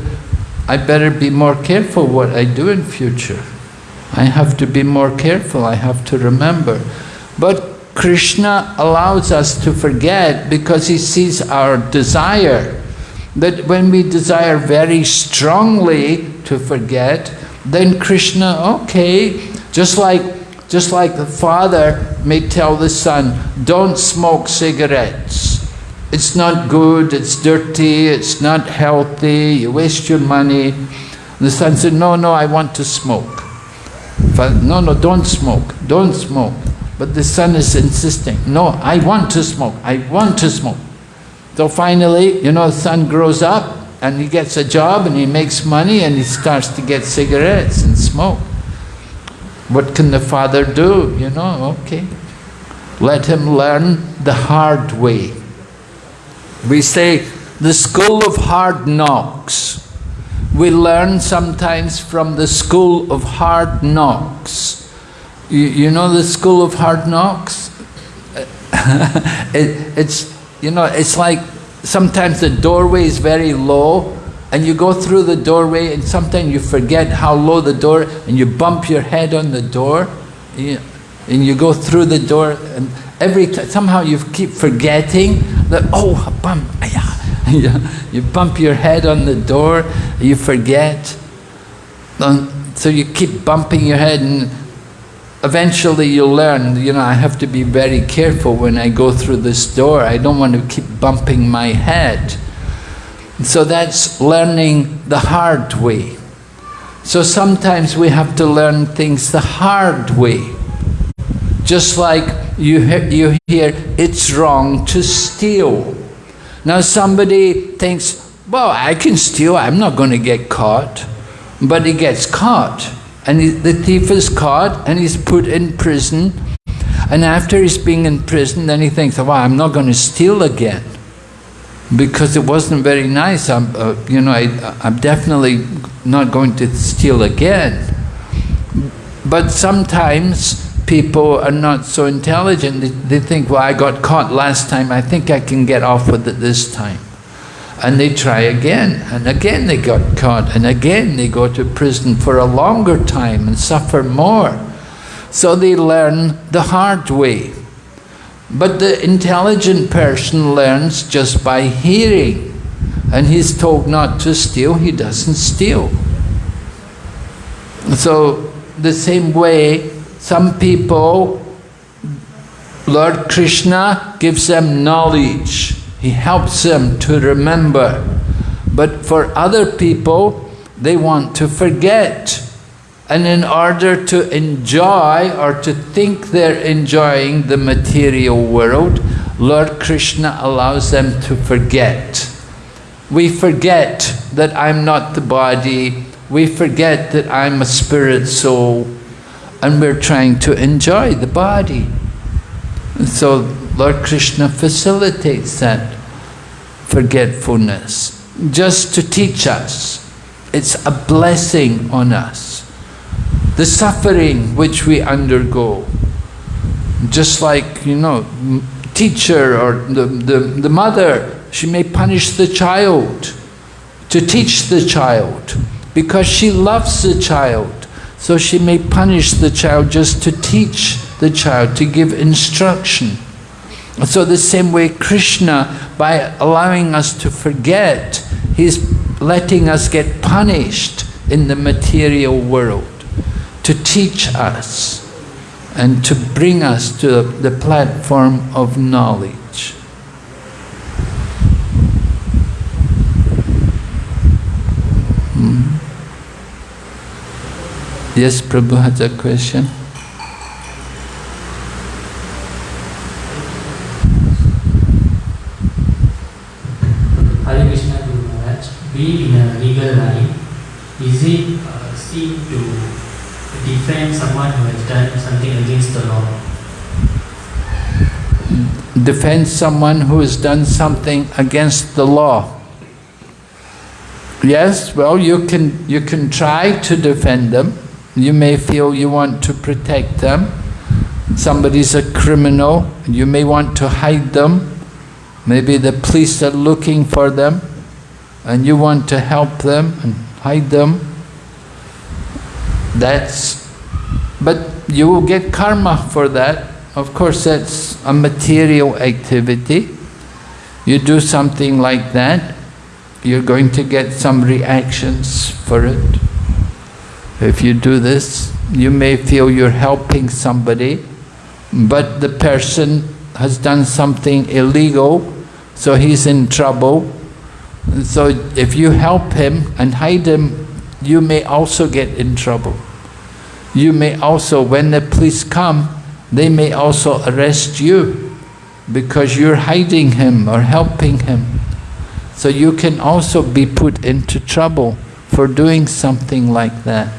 I better be more careful what I do in future. I have to be more careful, I have to remember. But Krishna allows us to forget because he sees our desire. That when we desire very strongly to forget, then Krishna, okay, just like, just like the father may tell the son, don't smoke cigarettes. It's not good, it's dirty, it's not healthy, you waste your money. The son said, no, no, I want to smoke. Father, no, no, don't smoke, don't smoke. But the son is insisting, no, I want to smoke, I want to smoke. So finally, you know, the son grows up and he gets a job and he makes money and he starts to get cigarettes and smoke. What can the father do? You know, okay. Let him learn the hard way. We say the school of hard knocks. We learn sometimes from the school of hard knocks. You, you know the school of hard knocks? it, it's, you know, it's like sometimes the doorway is very low and you go through the doorway and sometimes you forget how low the door and you bump your head on the door. And you go through the door and every somehow you keep forgetting that oh bump ah. you bump your head on the door you forget. So you keep bumping your head and eventually you'll learn you know I have to be very careful when I go through this door. I don't want to keep bumping my head so that's learning the hard way. So sometimes we have to learn things the hard way. Just like you hear, you hear it's wrong to steal. Now somebody thinks, well, I can steal, I'm not going to get caught. But he gets caught. And he, the thief is caught and he's put in prison. And after he's being in prison, then he thinks, well, I'm not going to steal again because it wasn't very nice. I'm, uh, you know, I, I'm definitely not going to steal again. But sometimes people are not so intelligent. They, they think, well, I got caught last time. I think I can get off with it this time. And they try again, and again they got caught, and again they go to prison for a longer time and suffer more. So they learn the hard way. But the intelligent person learns just by hearing. And he's told not to steal, he doesn't steal. So, the same way, Some people, Lord Krishna gives them knowledge. He helps them to remember. But for other people, they want to forget. And in order to enjoy or to think they're enjoying the material world, Lord Krishna allows them to forget. We forget that I'm not the body, we forget that I'm a spirit soul, and we're trying to enjoy the body. so Lord Krishna facilitates that forgetfulness, just to teach us. It's a blessing on us. The suffering which we undergo, just like, you know, teacher or the, the, the mother, she may punish the child to teach the child because she loves the child. So she may punish the child just to teach the child, to give instruction. So the same way Krishna, by allowing us to forget, he's letting us get punished in the material world to teach us and to bring us to the platform of knowledge. Hmm. Yes, Prabhu has a question. Hare Krishna Guru Maharaj, being in a legal line, is it uh, seen to who has done something against the law? Defend someone who has done something against the law. Yes, well, you can, you can try to defend them. You may feel you want to protect them. Somebody's a criminal, you may want to hide them. Maybe the police are looking for them and you want to help them and hide them. That's, but you will get karma for that. Of course, that's a material activity. You do something like that, you're going to get some reactions for it. If you do this, you may feel you're helping somebody, but the person has done something illegal, so he's in trouble. So if you help him and hide him you may also get in trouble. You may also, when the police come, they may also arrest you because you're hiding him or helping him. So you can also be put into trouble for doing something like that.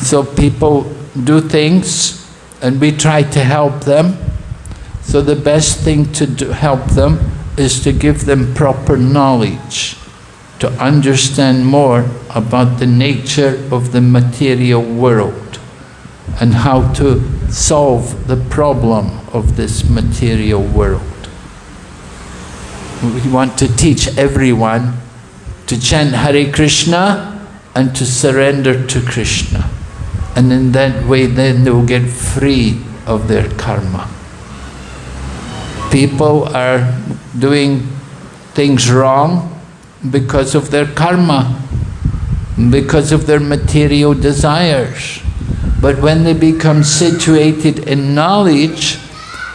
So people do things and we try to help them. So the best thing to do, help them is to give them proper knowledge to understand more about the nature of the material world and how to solve the problem of this material world. We want to teach everyone to chant Hare Krishna and to surrender to Krishna. And in that way then they will get free of their karma. People are doing things wrong because of their karma, because of their material desires. But when they become situated in knowledge,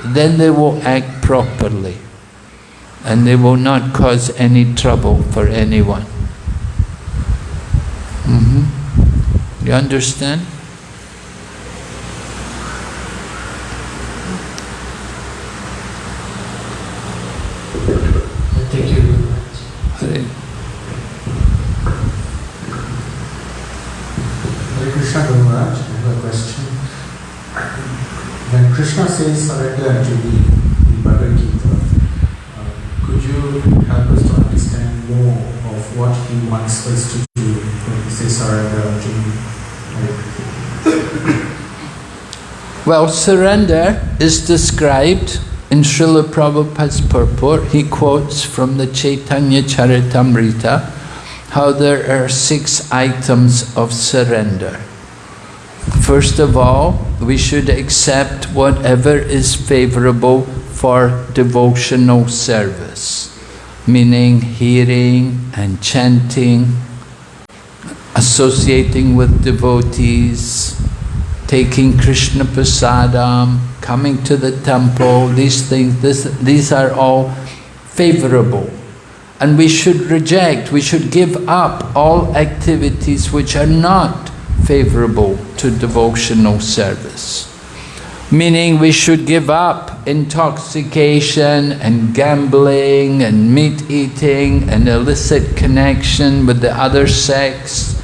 then they will act properly and they will not cause any trouble for anyone. Mm -hmm. You understand? Krishna says surrender me in Bhagavad Gita. Uh, could you help us to understand more of what he wants us to do when he says surrender me? well, surrender is described in Srila Prabhupada's purport. He quotes from the Chaitanya Charitamrita how there are six items of surrender. First of all, we should accept whatever is favorable for devotional service, meaning hearing and chanting, associating with devotees, taking Krishna prasadam, coming to the temple, these things, this, these are all favorable. And we should reject, we should give up all activities which are not favorable to devotional service. Meaning we should give up intoxication and gambling and meat eating and illicit connection with the other sex.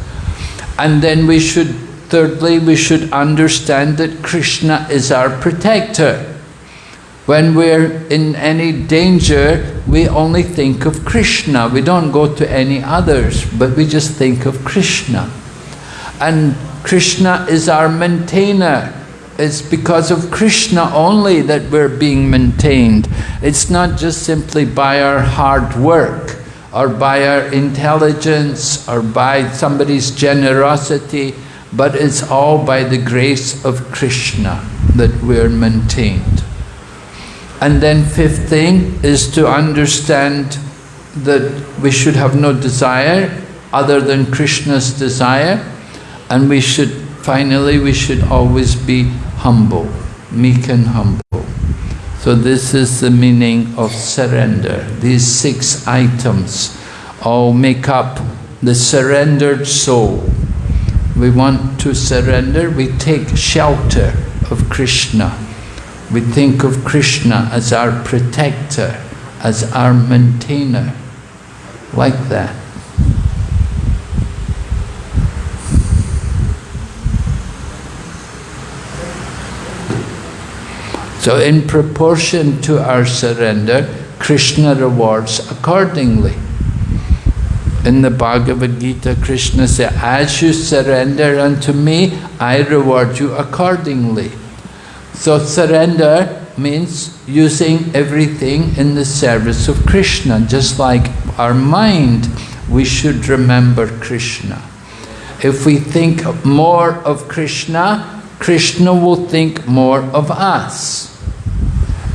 And then we should, thirdly, we should understand that Krishna is our protector. When we're in any danger, we only think of Krishna. We don't go to any others, but we just think of Krishna. And Krishna is our maintainer. It's because of Krishna only that we're being maintained. It's not just simply by our hard work or by our intelligence or by somebody's generosity, but it's all by the grace of Krishna that we're maintained. And then fifth thing is to understand that we should have no desire other than Krishna's desire and we should, finally, we should always be humble, meek and humble. So this is the meaning of surrender. These six items all make up the surrendered soul. We want to surrender, we take shelter of Krishna. We think of Krishna as our protector, as our maintainer, like that. So in proportion to our surrender, Krishna rewards accordingly. In the Bhagavad Gita, Krishna said, as you surrender unto me, I reward you accordingly. So surrender means using everything in the service of Krishna. Just like our mind, we should remember Krishna. If we think more of Krishna, Krishna will think more of us.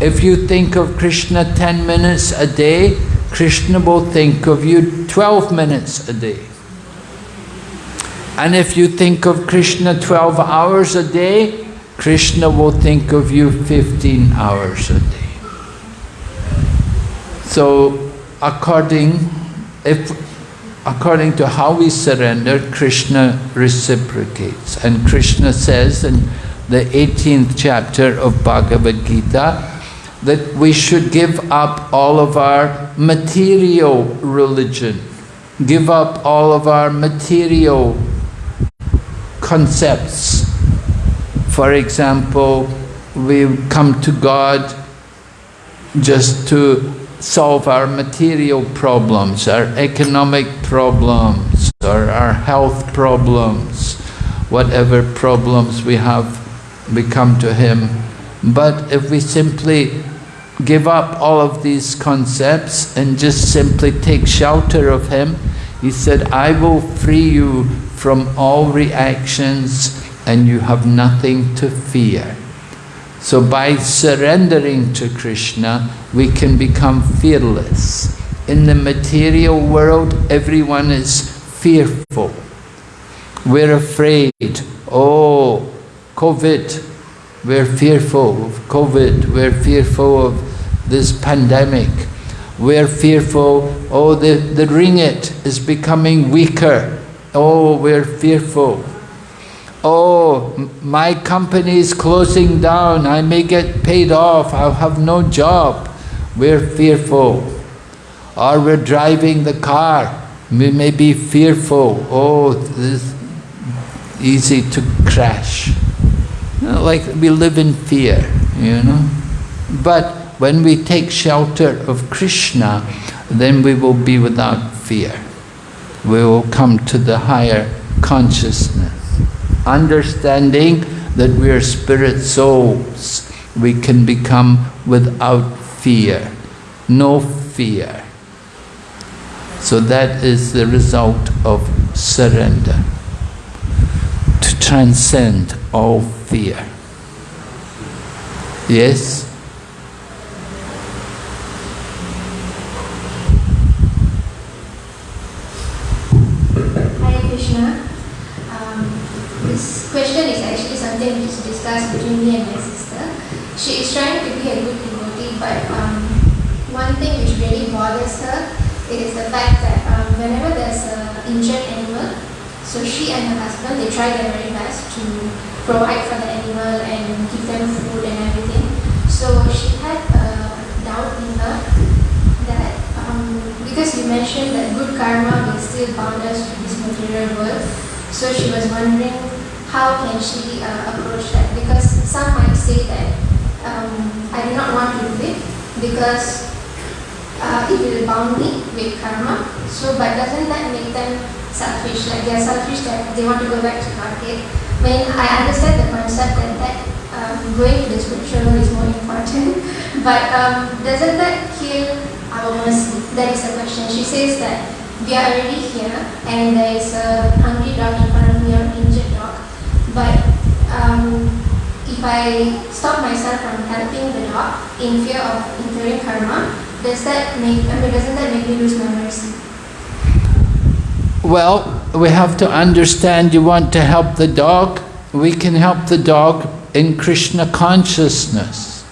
If you think of Krishna 10 minutes a day, Krishna will think of you 12 minutes a day. And if you think of Krishna 12 hours a day, Krishna will think of you 15 hours a day. So, according, if, according to how we surrender, Krishna reciprocates. And Krishna says in the 18th chapter of Bhagavad Gita, that we should give up all of our material religion, give up all of our material concepts. For example, we come to God just to solve our material problems, our economic problems, or our health problems, whatever problems we have, we come to Him. But if we simply give up all of these concepts and just simply take shelter of Him, He said, I will free you from all reactions and you have nothing to fear. So by surrendering to Krishna, we can become fearless. In the material world, everyone is fearful. We're afraid, oh, COVID, we're fearful of COVID, we're fearful of this pandemic. We're fearful, oh, the, the ringgit is becoming weaker. Oh, we're fearful. Oh, my company is closing down, I may get paid off, I'll have no job. We're fearful. Or we're driving the car, we may be fearful. Oh, this easy to crash. You know, like we live in fear, you know. But when we take shelter of Krishna, then we will be without fear. We will come to the higher consciousness. Understanding that we are spirit souls, we can become without fear, no fear. So that is the result of surrender, to transcend all fear. Yes? Hare Krishna. Um, this question is actually something something which is discussed between me and my sister. She is trying to be a good devotee, but um, one thing which really bothers her is the fact that um, whenever there's an injured animal, so she and her husband they try their very best to provide for the animal and give them food and everything. So she had a doubt in her that um, because you mentioned that good karma will still bound us to this material world, so she was wondering how can she uh, approach that because some might say that um, I do not want to do it because uh, it will bound me with karma. So, but doesn't that make them selfish? Like they are selfish that they want to go back to market. When I understand the concept that that um, going to the world is more important, but um, doesn't that kill our mercy? That is the question. She says that we are already here and there is a hungry dog in front of me or an injured dog, but um, if I stop myself from helping the dog in fear of incurring karma, does that make, I mean, doesn't that make me lose my mercy? Well, we have to understand you want to help the dog, we can help the dog in Krishna consciousness.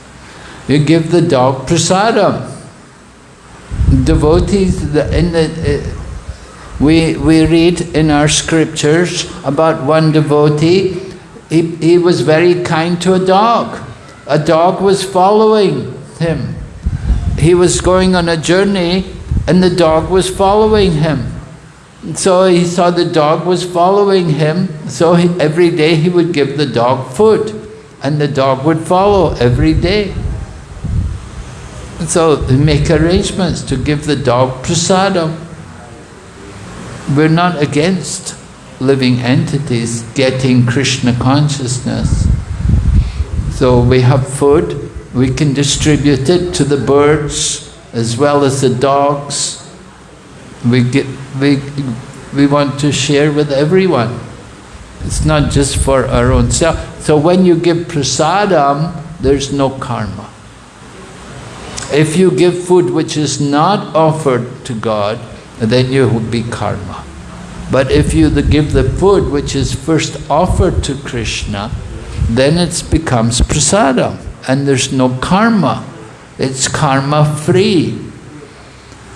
You give the dog prasadam. Devotees, in the, uh, we, we read in our scriptures about one devotee, he, he was very kind to a dog. A dog was following him. He was going on a journey and the dog was following him. So he saw the dog was following him, so he, every day he would give the dog food and the dog would follow every day. So make arrangements to give the dog prasadam. We're not against living entities getting Krishna consciousness. So we have food, we can distribute it to the birds as well as the dogs. We, get, we, we want to share with everyone. It's not just for our own self. So when you give prasadam, there's no karma. If you give food which is not offered to God, then you would be karma. But if you give the food which is first offered to Krishna, then it becomes prasadam and there's no karma. It's karma free.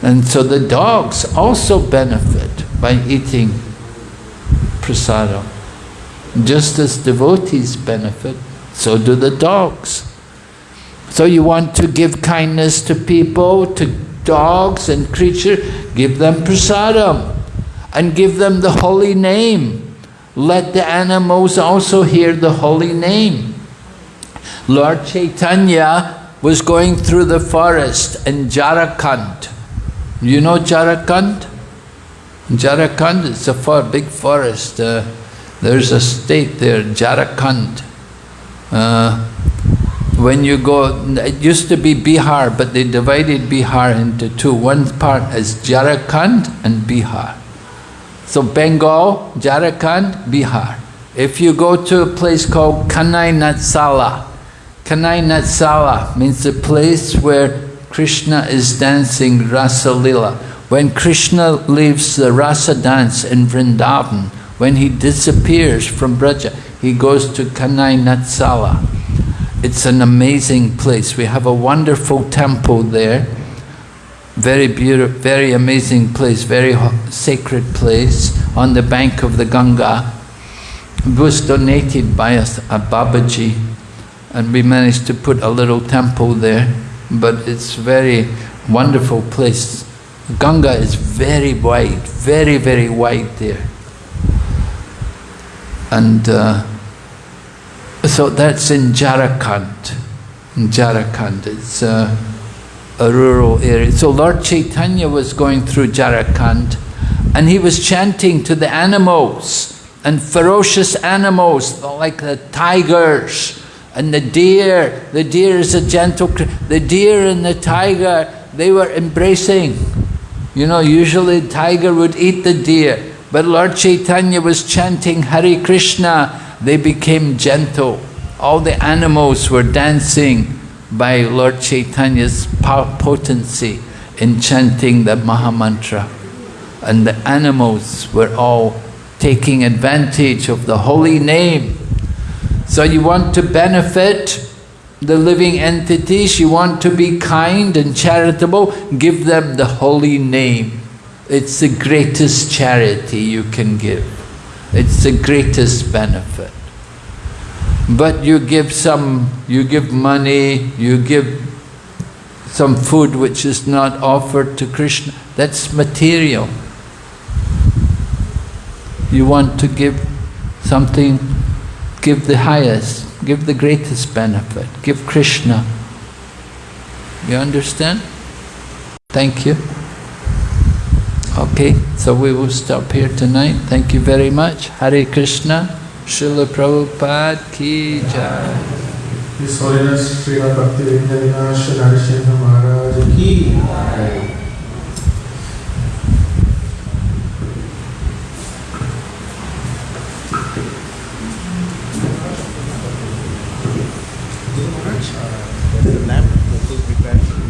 And so the dogs also benefit by eating prasadam. Just as devotees benefit, so do the dogs. So you want to give kindness to people, to dogs and creatures, give them prasadam and give them the holy name. Let the animals also hear the holy name. Lord Chaitanya was going through the forest in Jharkhand. You know Jharkhand? Jharkhand is a far, big forest. Uh, there's a state there, Jharkhand. Uh, when you go, it used to be Bihar, but they divided Bihar into two. One part is Jharkhand and Bihar. So Bengal, Jharkhand, Bihar. If you go to a place called Kanai Natshala, Kanai Natshala means the place where Krishna is dancing Rasa Lila. When Krishna leaves the Rasa dance in Vrindavan, when he disappears from Braja, he goes to Kanai Natshala. It's an amazing place. We have a wonderful temple there. Very beautiful, very amazing place, very sacred place on the bank of the Ganga. It was donated by us, a Babaji, and we managed to put a little temple there. But it's very wonderful place. Ganga is very wide, very, very wide there. And uh, so that's in Jharkhand. In Jharkhand, it's uh, a rural area. So Lord Chaitanya was going through Jharkhand and he was chanting to the animals and ferocious animals like the tigers and the deer. The deer is a gentle, the deer and the tiger, they were embracing. You know, usually tiger would eat the deer, but Lord Chaitanya was chanting Hare Krishna, they became gentle. All the animals were dancing by Lord Chaitanya's potency in chanting the Mahamantra. And the animals were all taking advantage of the holy name. So you want to benefit the living entities, you want to be kind and charitable, give them the holy name. It's the greatest charity you can give. It's the greatest benefit. But you give some, you give money, you give some food which is not offered to Krishna, that's material. You want to give something, give the highest, give the greatest benefit, give Krishna. You understand? Thank you. Okay, so we will stop here tonight. Thank you very much. Hare Krishna, Srila Prabhupada Ki Jai. His Holiness Srila Bhakti Vinayana Narsimha Maharaj ki.